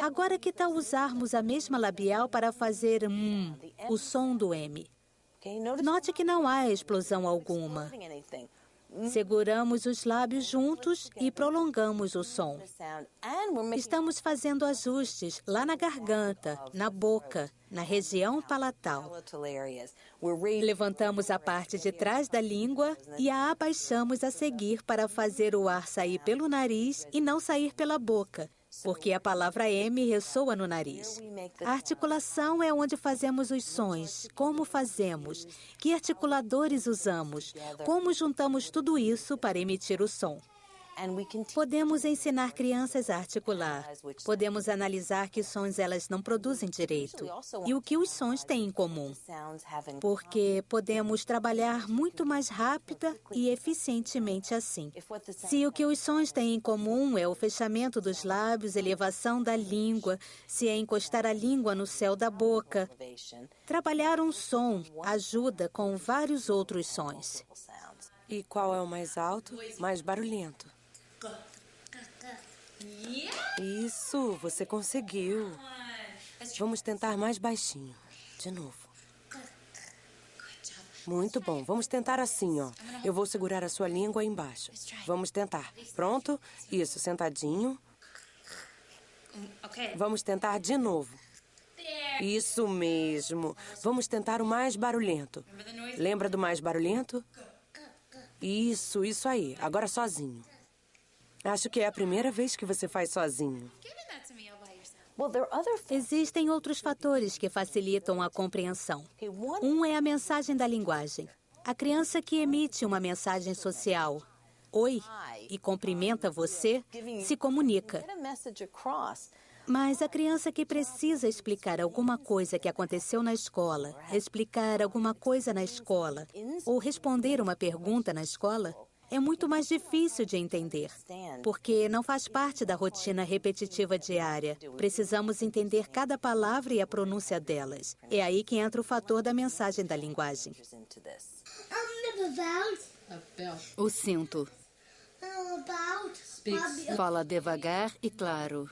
Agora, que tal usarmos a mesma labial para fazer hum, o som do M? Note que não há explosão alguma. Seguramos os lábios juntos e prolongamos o som. Estamos fazendo ajustes lá na garganta, na boca, na região palatal. Levantamos a parte de trás da língua e a abaixamos a seguir para fazer o ar sair pelo nariz e não sair pela boca, porque a palavra M ressoa no nariz. A articulação é onde fazemos os sons, como fazemos, que articuladores usamos, como juntamos tudo isso para emitir o som. Podemos ensinar crianças a articular. Podemos analisar que sons elas não produzem direito e o que os sons têm em comum. Porque podemos trabalhar muito mais rápida e eficientemente assim. Se o que os sons têm em comum é o fechamento dos lábios, elevação da língua, se é encostar a língua no céu da boca, trabalhar um som ajuda com vários outros sons. E qual é o mais alto, mais barulhento? Isso, você conseguiu. Vamos tentar mais baixinho. De novo. Muito bom. Vamos tentar assim, ó. Eu vou segurar a sua língua embaixo. Vamos tentar. Pronto? Isso, sentadinho. Vamos tentar de novo. Isso mesmo. Vamos tentar o mais barulhento. Lembra do mais barulhento? Isso, isso aí. Agora sozinho. Acho que é a primeira vez que você faz sozinho. Existem outros fatores que facilitam a compreensão. Um é a mensagem da linguagem. A criança que emite uma mensagem social, oi, e cumprimenta você, se comunica. Mas a criança que precisa explicar alguma coisa que aconteceu na escola, explicar alguma coisa na escola, ou responder uma pergunta na escola, é muito mais difícil de entender, porque não faz parte da rotina repetitiva diária. Precisamos entender cada palavra e a pronúncia delas. É aí que entra o fator da mensagem da linguagem. O cinto. Fala devagar e claro.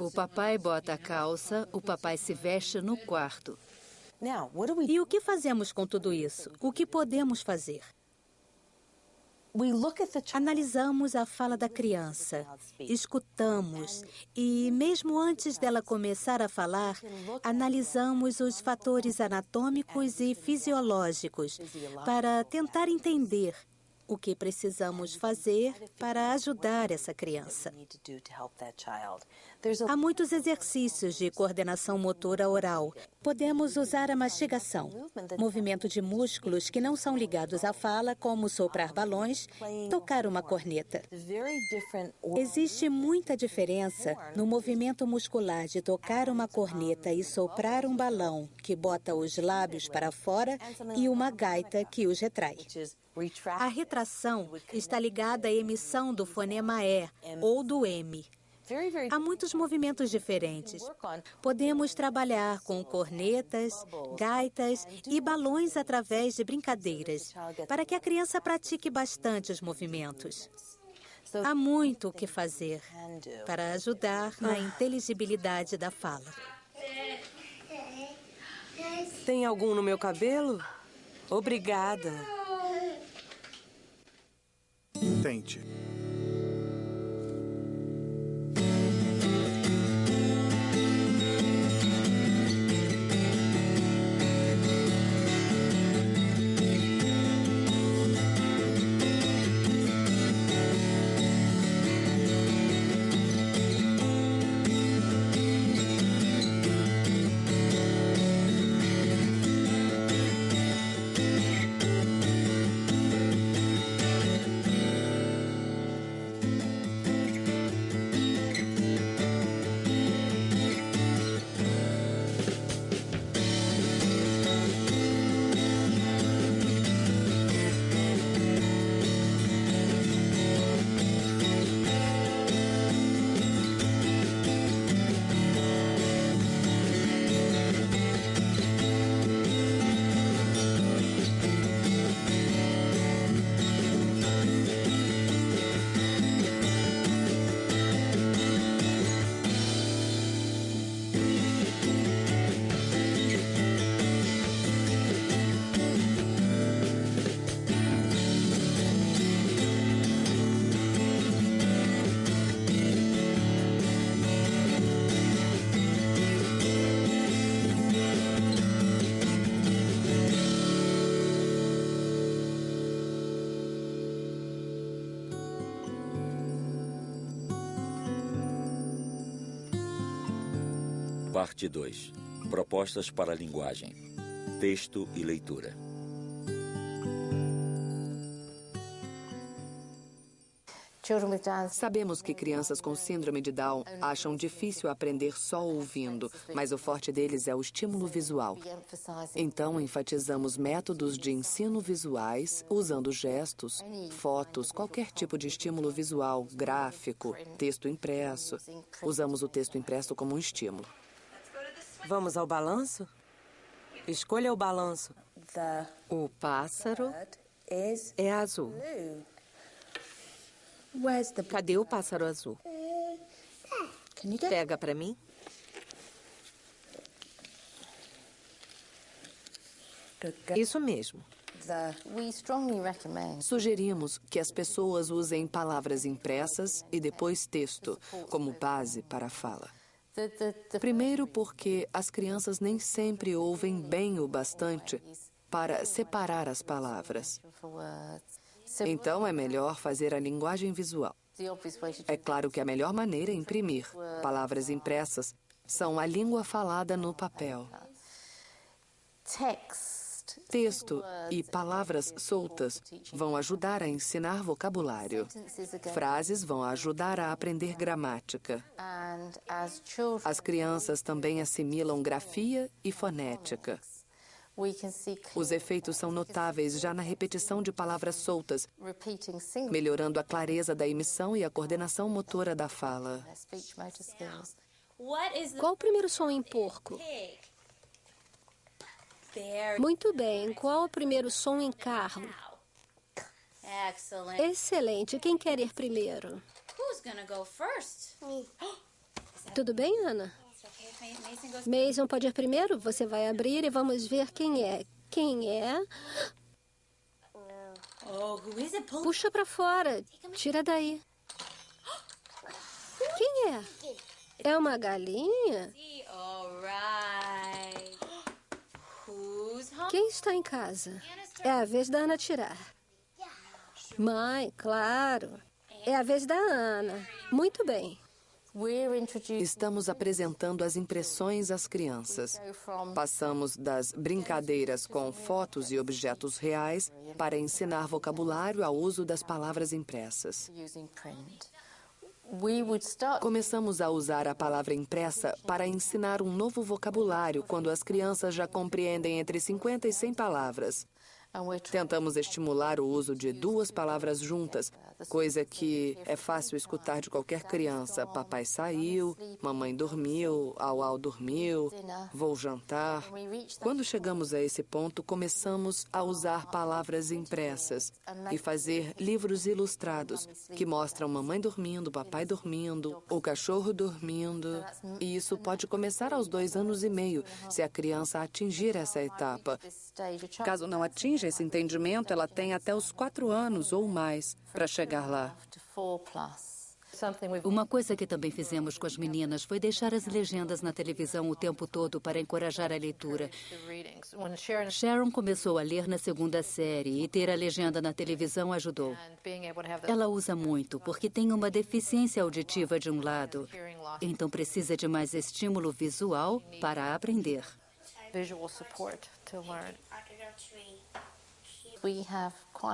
O papai bota a calça, o papai se veste no quarto. E o que fazemos com tudo isso? O que podemos fazer? Analisamos a fala da criança, escutamos e, mesmo antes dela começar a falar, analisamos os fatores anatômicos e fisiológicos para tentar entender o que precisamos fazer para ajudar essa criança. Há muitos exercícios de coordenação motora oral. Podemos usar a mastigação, movimento de músculos que não são ligados à fala, como soprar balões, tocar uma corneta. Existe muita diferença no movimento muscular de tocar uma corneta e soprar um balão que bota os lábios para fora e uma gaita que os retrai. A retração está ligada à emissão do fonema E ou do M. Há muitos movimentos diferentes. Podemos trabalhar com cornetas, gaitas e balões através de brincadeiras, para que a criança pratique bastante os movimentos. Há muito o que fazer para ajudar na inteligibilidade da fala. Tem algum no meu cabelo? Obrigada. Thank you. Parte 2. Propostas para a linguagem. Texto e leitura. Sabemos que crianças com síndrome de Down acham difícil aprender só ouvindo, mas o forte deles é o estímulo visual. Então, enfatizamos métodos de ensino visuais usando gestos, fotos, qualquer tipo de estímulo visual, gráfico, texto impresso. Usamos o texto impresso como um estímulo. Vamos ao balanço? Escolha o balanço. O pássaro é azul. Cadê o pássaro azul? Pega para mim. Isso mesmo. Sugerimos que as pessoas usem palavras impressas e depois texto como base para a fala. Primeiro, porque as crianças nem sempre ouvem bem o bastante para separar as palavras. Então é melhor fazer a linguagem visual. É claro que a melhor maneira é imprimir. Palavras impressas são a língua falada no papel. Texto e palavras soltas vão ajudar a ensinar vocabulário. Frases vão ajudar a aprender gramática. As crianças também assimilam grafia e fonética. Os efeitos são notáveis já na repetição de palavras soltas, melhorando a clareza da emissão e a coordenação motora da fala. Qual o primeiro som em porco? Muito bem. Qual o primeiro som em carro? Excelente. Quem quer ir primeiro? Tudo bem, Ana? Mason pode ir primeiro? Você vai abrir e vamos ver quem é. Quem é? Puxa para fora. Tira daí. Quem é? É uma galinha? Quem está em casa? É a vez da Ana tirar. Mãe, claro. É a vez da Ana. Muito bem. Estamos apresentando as impressões às crianças. Passamos das brincadeiras com fotos e objetos reais para ensinar vocabulário ao uso das palavras impressas. Começamos a usar a palavra impressa para ensinar um novo vocabulário quando as crianças já compreendem entre 50 e 100 palavras. Tentamos estimular o uso de duas palavras juntas, coisa que é fácil escutar de qualquer criança. Papai saiu, mamãe dormiu, Au dormiu, vou jantar. Quando chegamos a esse ponto, começamos a usar palavras impressas e fazer livros ilustrados que mostram mamãe dormindo, papai dormindo, o cachorro dormindo. E isso pode começar aos dois anos e meio, se a criança atingir essa etapa. Caso não atinja esse entendimento, ela tem até os quatro anos ou mais para chegar lá. Uma coisa que também fizemos com as meninas foi deixar as legendas na televisão o tempo todo para encorajar a leitura. Sharon começou a ler na segunda série e ter a legenda na televisão ajudou. Ela usa muito porque tem uma deficiência auditiva de um lado, então precisa de mais estímulo visual para aprender.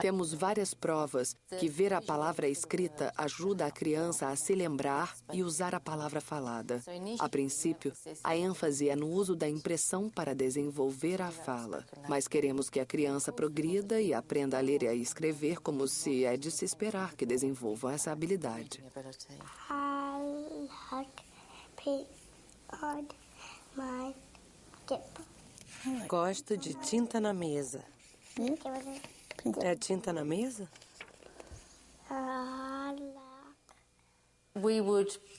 Temos várias provas que ver a palavra escrita ajuda a criança a se lembrar e usar a palavra falada. A princípio, a ênfase é no uso da impressão para desenvolver a fala, mas queremos que a criança progrida e aprenda a ler e a escrever como se é de se esperar que desenvolvam essa habilidade. Gosto de tinta na mesa. É tinta na mesa?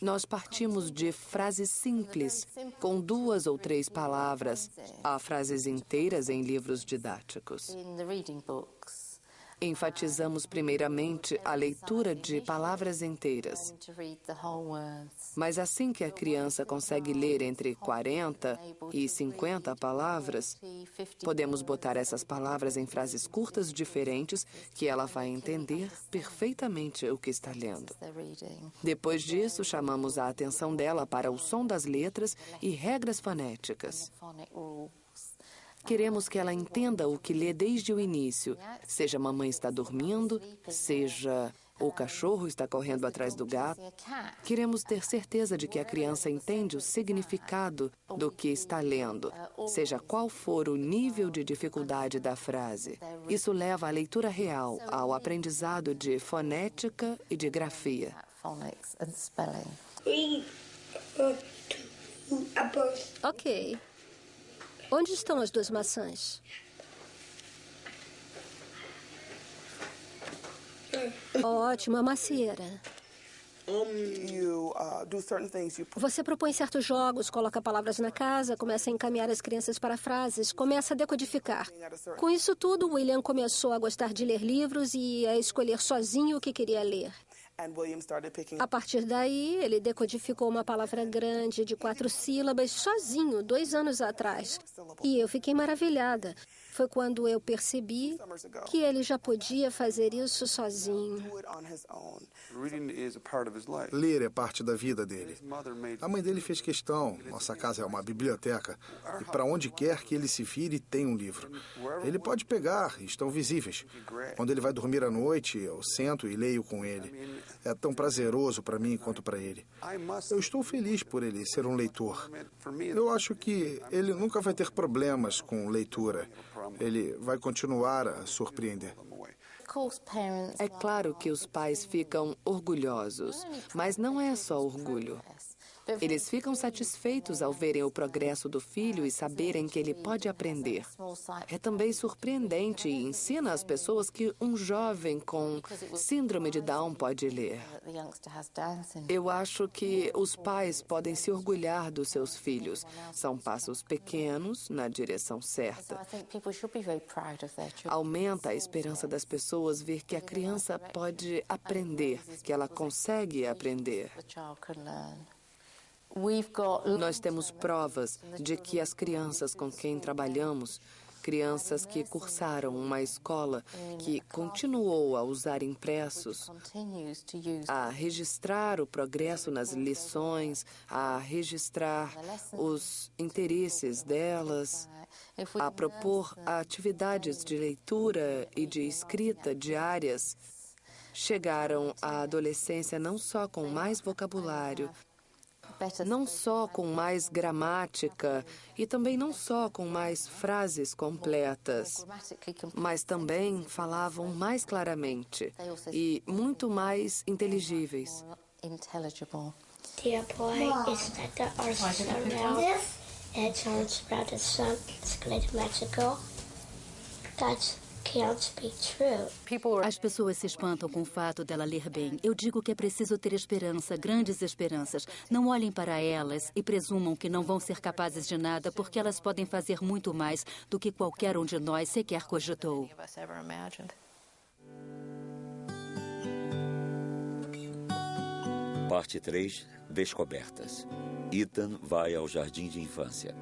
Nós partimos de frases simples, com duas ou três palavras, a frases inteiras em livros didáticos. Enfatizamos primeiramente a leitura de palavras inteiras. Mas assim que a criança consegue ler entre 40 e 50 palavras, podemos botar essas palavras em frases curtas diferentes que ela vai entender perfeitamente o que está lendo. Depois disso, chamamos a atenção dela para o som das letras e regras fonéticas. Queremos que ela entenda o que lê desde o início, seja mamãe está dormindo, seja o cachorro está correndo atrás do gato. Queremos ter certeza de que a criança entende o significado do que está lendo, seja qual for o nível de dificuldade da frase. Isso leva à leitura real, ao aprendizado de fonética e de grafia. Ok. Onde estão as duas maçãs? Ótimo, a macieira. Você propõe certos jogos, coloca palavras na casa, começa a encaminhar as crianças para frases, começa a decodificar. Com isso tudo, William começou a gostar de ler livros e a escolher sozinho o que queria ler. A partir daí, ele decodificou uma palavra grande de quatro sílabas sozinho, dois anos atrás. E eu fiquei maravilhada. Foi quando eu percebi que ele já podia fazer isso sozinho. Ler é parte da vida dele. A mãe dele fez questão. Nossa casa é uma biblioteca. E para onde quer que ele se vire, tem um livro. Ele pode pegar, estão visíveis. Quando ele vai dormir à noite, eu sento e leio com ele. É tão prazeroso para mim quanto para ele. Eu estou feliz por ele ser um leitor. Eu acho que ele nunca vai ter problemas com leitura. Ele vai continuar a surpreender. É claro que os pais ficam orgulhosos, mas não é só orgulho. Eles ficam satisfeitos ao verem o progresso do filho e saberem que ele pode aprender. É também surpreendente e ensina às pessoas que um jovem com síndrome de Down pode ler. Eu acho que os pais podem se orgulhar dos seus filhos. São passos pequenos na direção certa. Aumenta a esperança das pessoas ver que a criança pode aprender, que ela consegue aprender. Nós temos provas de que as crianças com quem trabalhamos, crianças que cursaram uma escola que continuou a usar impressos, a registrar o progresso nas lições, a registrar os interesses delas, a propor atividades de leitura e de escrita diárias, chegaram à adolescência não só com mais vocabulário, não só com mais gramática e também não só com mais frases completas, mas também falavam mais claramente e muito mais inteligíveis. Boy, is the Mexico. That's as pessoas se espantam com o fato dela ler bem. Eu digo que é preciso ter esperança, grandes esperanças. Não olhem para elas e presumam que não vão ser capazes de nada, porque elas podem fazer muito mais do que qualquer um de nós sequer cogitou. Parte 3 Descobertas. Ethan vai ao jardim de infância.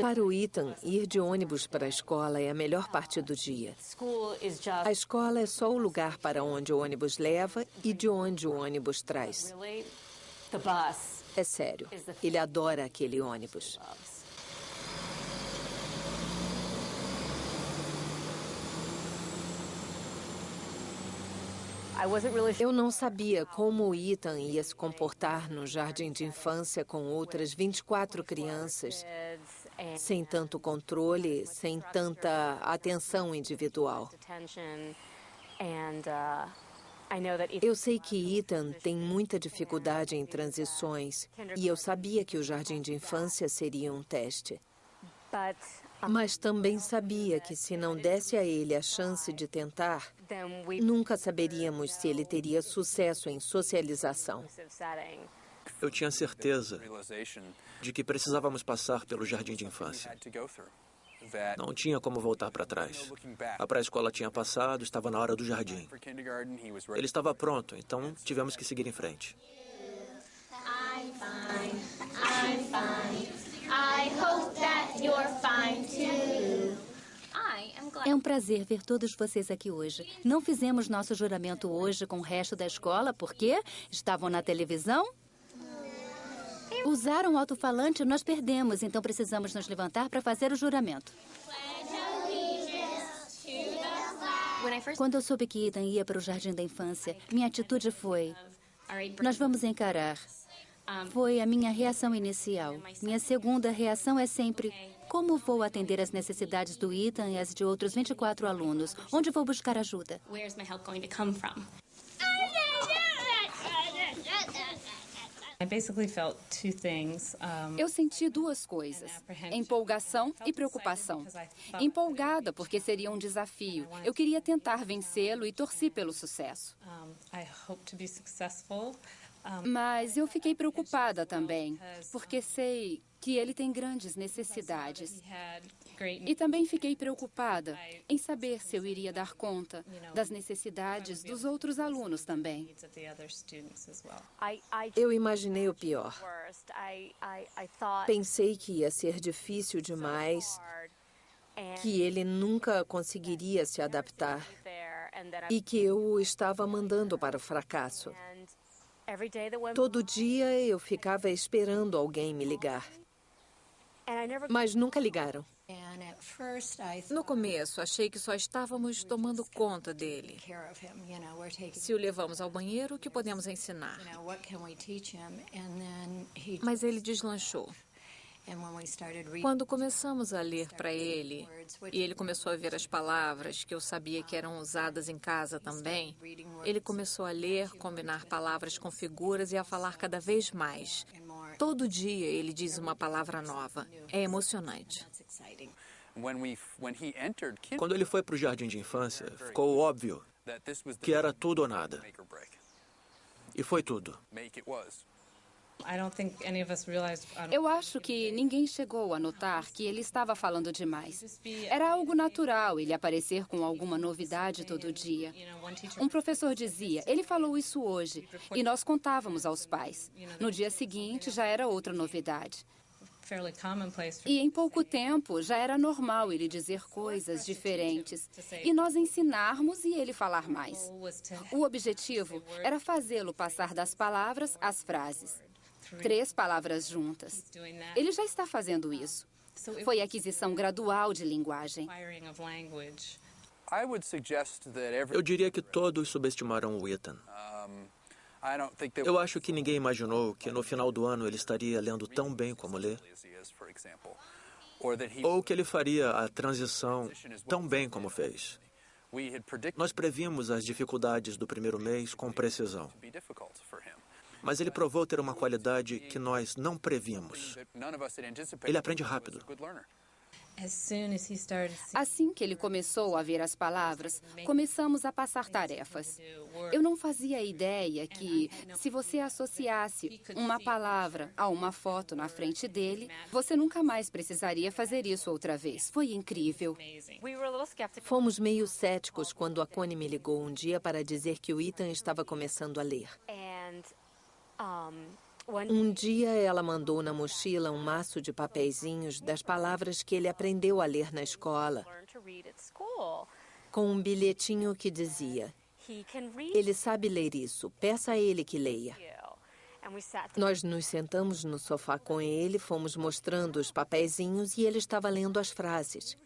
Para o Ethan, ir de ônibus para a escola é a melhor parte do dia. A escola é só o lugar para onde o ônibus leva e de onde o ônibus traz. É sério, ele adora aquele ônibus. Eu não sabia como o Ethan ia se comportar no jardim de infância com outras 24 crianças, sem tanto controle, sem tanta atenção individual. Eu sei que Ethan tem muita dificuldade em transições e eu sabia que o jardim de infância seria um teste. Mas também sabia que se não desse a ele a chance de tentar, nunca saberíamos se ele teria sucesso em socialização. Eu tinha certeza de que precisávamos passar pelo jardim de infância. Não tinha como voltar para trás. A pré-escola tinha passado, estava na hora do jardim. Ele estava pronto, então tivemos que seguir em frente. É um prazer ver todos vocês aqui hoje. Não fizemos nosso juramento hoje com o resto da escola porque estavam na televisão? Usaram o alto-falante, nós perdemos, então precisamos nos levantar para fazer o juramento. Quando eu soube que Ethan ia para o jardim da infância, minha atitude foi: nós vamos encarar. Foi a minha reação inicial. Minha segunda reação é sempre: como vou atender as necessidades do Ethan e as de outros 24 alunos? Onde vou buscar ajuda? Eu senti duas coisas: empolgação e preocupação. Empolgada porque seria um desafio. Eu queria tentar vencê-lo e torci pelo sucesso. Mas eu fiquei preocupada também, porque sei que ele tem grandes necessidades. E também fiquei preocupada em saber se eu iria dar conta das necessidades dos outros alunos também. Eu imaginei o pior. Pensei que ia ser difícil demais, que ele nunca conseguiria se adaptar e que eu o estava mandando para o fracasso. Todo dia eu ficava esperando alguém me ligar. Mas nunca ligaram. No começo, achei que só estávamos tomando conta dele. Se o levamos ao banheiro, o que podemos ensinar? Mas ele deslanchou. Quando começamos a ler para ele, e ele começou a ver as palavras que eu sabia que eram usadas em casa também, ele começou a ler, combinar palavras com figuras e a falar cada vez mais. Todo dia ele diz uma palavra nova. É emocionante. Quando ele foi para o jardim de infância, ficou óbvio que era tudo ou nada. E foi tudo. Eu acho que ninguém chegou a notar que ele estava falando demais. Era algo natural ele aparecer com alguma novidade todo dia. Um professor dizia, ele falou isso hoje, e nós contávamos aos pais. No dia seguinte já era outra novidade. E em pouco tempo já era normal ele dizer coisas diferentes e nós ensinarmos e ele falar mais. O objetivo era fazê-lo passar das palavras às frases. Três palavras juntas. Ele já está fazendo isso. Foi aquisição gradual de linguagem. Eu diria que todos subestimaram o Ethan. Eu acho que ninguém imaginou que no final do ano ele estaria lendo tão bem como lê. Ou que ele faria a transição tão bem como fez. Nós previmos as dificuldades do primeiro mês com precisão. Mas ele provou ter uma qualidade que nós não previmos. Ele aprende rápido. Assim que ele começou a ver as palavras, começamos a passar tarefas. Eu não fazia ideia que, se você associasse uma palavra a uma foto na frente dele, você nunca mais precisaria fazer isso outra vez. Foi incrível. Fomos meio céticos quando a Connie me ligou um dia para dizer que o Ethan estava começando a ler. Um dia ela mandou na mochila um maço de papeizinhos das palavras que ele aprendeu a ler na escola, com um bilhetinho que dizia: Ele sabe ler isso, peça a ele que leia. Nós nos sentamos no sofá com ele, fomos mostrando os papeizinhos e ele estava lendo as frases.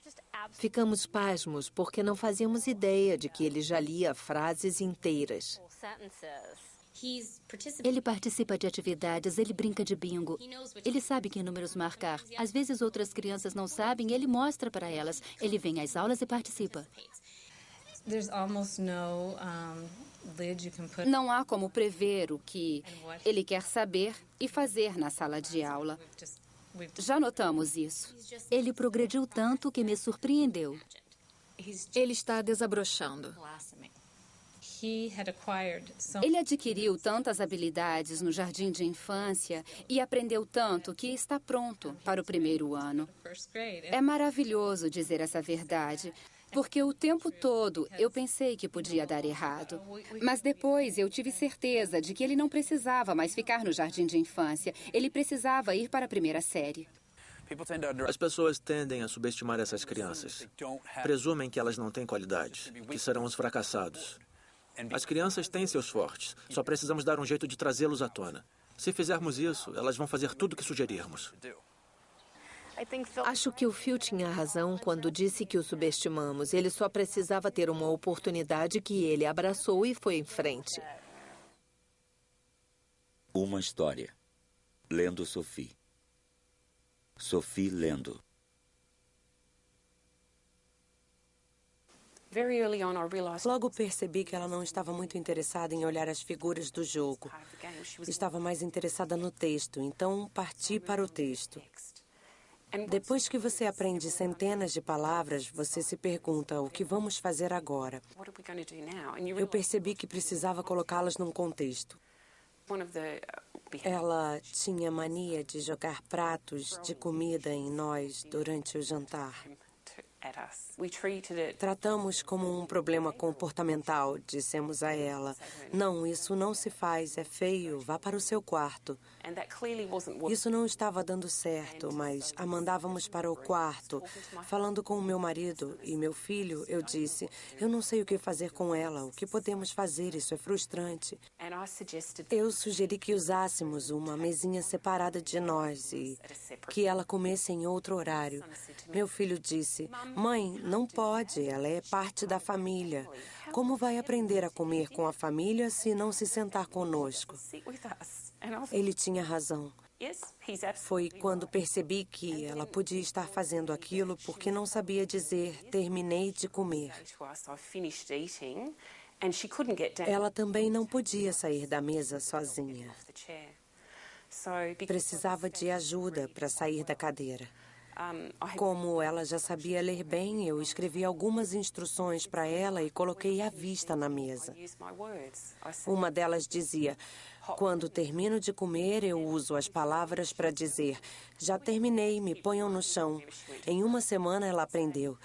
Ficamos pasmos porque não fazíamos ideia de que ele já lia frases inteiras. Ele participa de atividades, ele brinca de bingo. Ele sabe que números marcar. Às vezes outras crianças não sabem, ele mostra para elas. Ele vem às aulas e participa. Não há como prever o que ele quer saber e fazer na sala de aula. Já notamos isso. Ele progrediu tanto que me surpreendeu. Ele está desabrochando. Ele adquiriu tantas habilidades no jardim de infância e aprendeu tanto que está pronto para o primeiro ano. É maravilhoso dizer essa verdade, porque o tempo todo eu pensei que podia dar errado. Mas depois eu tive certeza de que ele não precisava mais ficar no jardim de infância. Ele precisava ir para a primeira série. As pessoas tendem a subestimar essas crianças. Presumem que elas não têm qualidade, que serão os fracassados. As crianças têm seus fortes, só precisamos dar um jeito de trazê-los à tona. Se fizermos isso, elas vão fazer tudo o que sugerirmos. Acho que o Phil tinha razão quando disse que o subestimamos. Ele só precisava ter uma oportunidade que ele abraçou e foi em frente. Uma história. Lendo Sophie. Sophie lendo. Logo percebi que ela não estava muito interessada em olhar as figuras do jogo. Estava mais interessada no texto, então parti para o texto. Depois que você aprende centenas de palavras, você se pergunta o que vamos fazer agora. Eu percebi que precisava colocá-las num contexto. Ela tinha mania de jogar pratos de comida em nós durante o jantar. Tratamos como um problema comportamental, dissemos a ela. Não, isso não se faz, é feio, vá para o seu quarto. Isso não estava dando certo, mas a mandávamos para o quarto. Falando com o meu marido e meu filho, eu disse: Eu não sei o que fazer com ela, o que podemos fazer, isso é frustrante. Eu sugeri que usássemos uma mesinha separada de nós e que ela comesse em outro horário. Meu filho disse: Mãe, não pode, ela é parte da família. Como vai aprender a comer com a família se não se sentar conosco? Ele tinha razão. Foi quando percebi que ela podia estar fazendo aquilo porque não sabia dizer terminei de comer. Ela também não podia sair da mesa sozinha. Precisava de ajuda para sair da cadeira. Como ela já sabia ler bem, eu escrevi algumas instruções para ela e coloquei à vista na mesa. Uma delas dizia: Quando termino de comer, eu uso as palavras para dizer: Já terminei, me ponham no chão. Em uma semana ela aprendeu.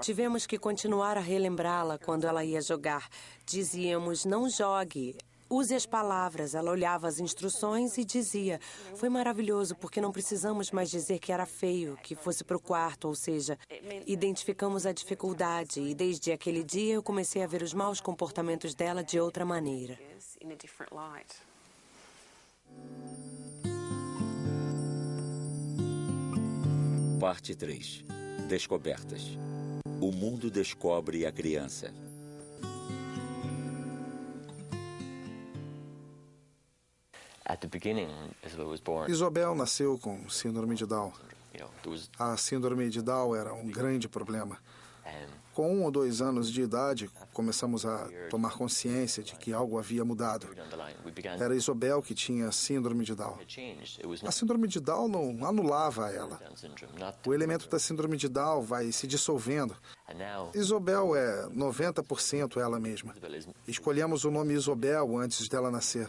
Tivemos que continuar a relembrá-la quando ela ia jogar. Dizíamos: Não jogue. Use as palavras. Ela olhava as instruções e dizia: Foi maravilhoso porque não precisamos mais dizer que era feio, que fosse para o quarto, ou seja, identificamos a dificuldade e desde aquele dia eu comecei a ver os maus comportamentos dela de outra maneira. Parte 3 Descobertas O mundo descobre a criança. Isabel nasceu com síndrome de Down. A síndrome de Down era um grande problema. Com um ou dois anos de idade, começamos a tomar consciência de que algo havia mudado. Era Isabel que tinha síndrome de Down. A síndrome de Down não anulava ela. O elemento da síndrome de Down vai se dissolvendo. Isabel é 90% ela mesma. Escolhemos o nome Isabel antes dela nascer.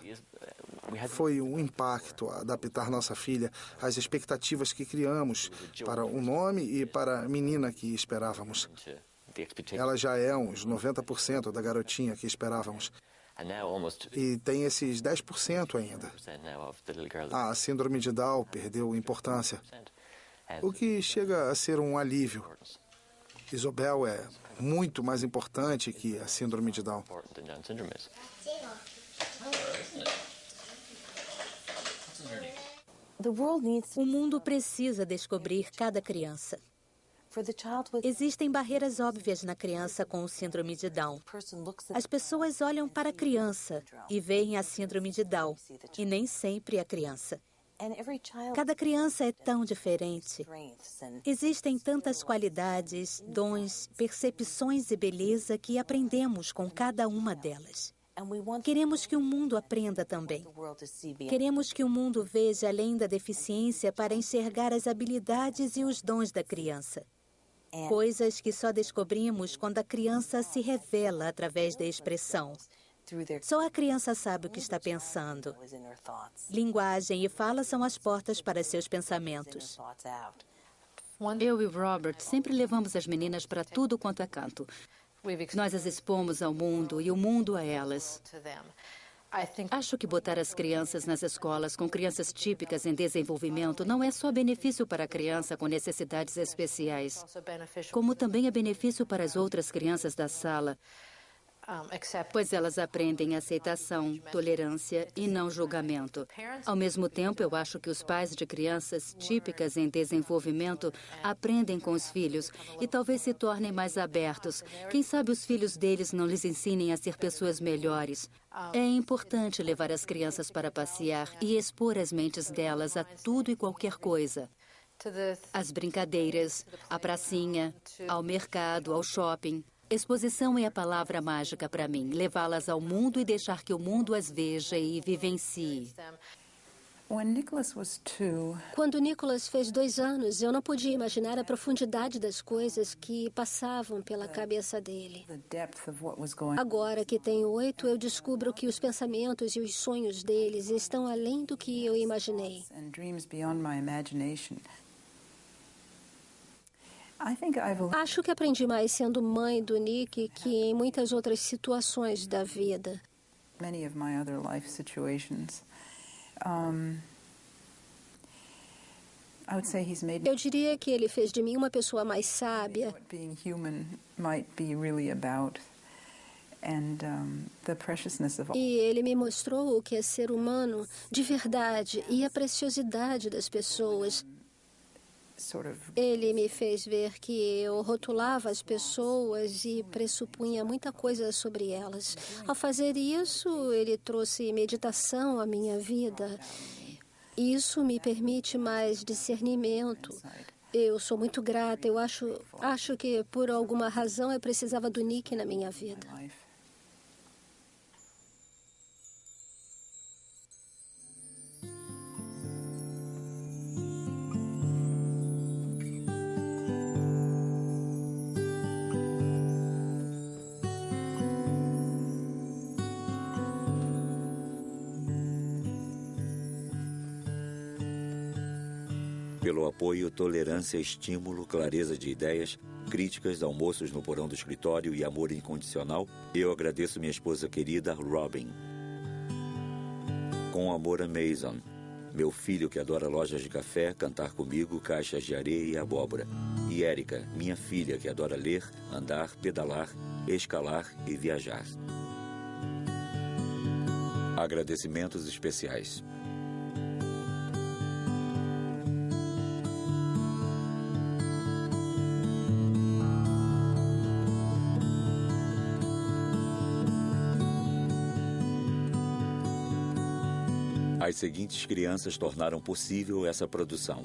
Foi um impacto adaptar nossa filha às expectativas que criamos para o nome e para a menina que esperávamos. Ela já é uns 90% da garotinha que esperávamos. E tem esses 10% ainda. A síndrome de Down perdeu importância, o que chega a ser um alívio. Isabel é muito mais importante que a síndrome de Down. O mundo precisa descobrir cada criança. Existem barreiras óbvias na criança com o síndrome de Down. As pessoas olham para a criança e veem a síndrome de Down, e nem sempre a criança. Cada criança é tão diferente. Existem tantas qualidades, dons, percepções e beleza que aprendemos com cada uma delas. Queremos que o mundo aprenda também. Queremos que o mundo veja além da deficiência para enxergar as habilidades e os dons da criança. Coisas que só descobrimos quando a criança se revela através da expressão. Só a criança sabe o que está pensando. Linguagem e fala são as portas para seus pensamentos. Eu e Robert sempre levamos as meninas para tudo quanto é canto. Nós as expomos ao mundo e o mundo a elas. Acho que botar as crianças nas escolas com crianças típicas em desenvolvimento não é só benefício para a criança com necessidades especiais, como também é benefício para as outras crianças da sala pois elas aprendem aceitação, tolerância e não julgamento. Ao mesmo tempo, eu acho que os pais de crianças típicas em desenvolvimento aprendem com os filhos e talvez se tornem mais abertos. Quem sabe os filhos deles não lhes ensinem a ser pessoas melhores. É importante levar as crianças para passear e expor as mentes delas a tudo e qualquer coisa. As brincadeiras, a pracinha, ao mercado, ao shopping. Exposição é a palavra mágica para mim. Levá-las ao mundo e deixar que o mundo as veja e vivencie. Quando Nicholas fez dois anos, eu não podia imaginar a profundidade das coisas que passavam pela cabeça dele. Agora que tem oito, eu descubro que os pensamentos e os sonhos deles estão além do que eu imaginei. Acho que aprendi mais sendo mãe do Nick que em muitas outras situações da vida. Many of my other life situations. Um, eu diria que ele fez de mim uma pessoa mais sábia. Being human might be really about. And, um, the preciousness of... E ele me mostrou o que é ser humano de verdade e a preciosidade das pessoas. Ele me fez ver que eu rotulava as pessoas e pressupunha muita coisa sobre elas. Ao fazer isso, ele trouxe meditação à minha vida. Isso me permite mais discernimento. Eu sou muito grata. Eu acho, acho que por alguma razão eu precisava do Nick na minha vida. Pelo apoio, tolerância, estímulo, clareza de ideias, críticas, almoços no porão do escritório e amor incondicional, eu agradeço minha esposa querida, Robin. Com amor a Mason, meu filho que adora lojas de café, cantar comigo, caixas de areia e abóbora. E Érica, minha filha que adora ler, andar, pedalar, escalar e viajar. Agradecimentos especiais. As seguintes crianças tornaram possível essa produção.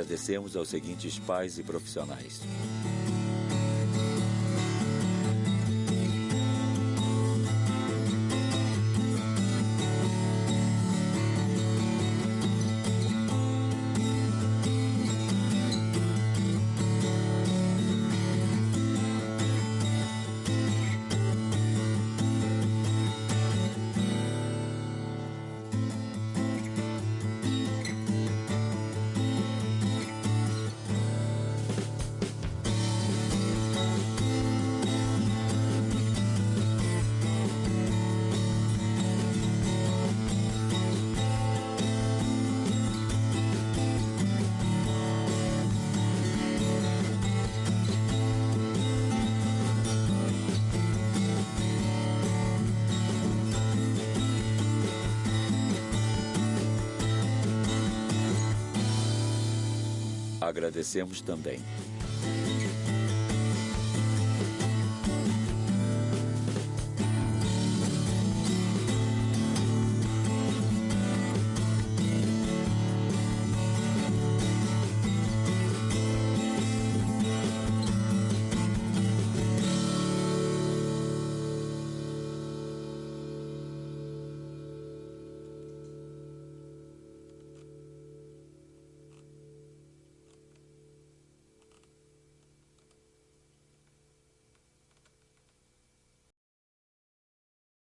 Agradecemos aos seguintes pais e profissionais. Agradecemos também.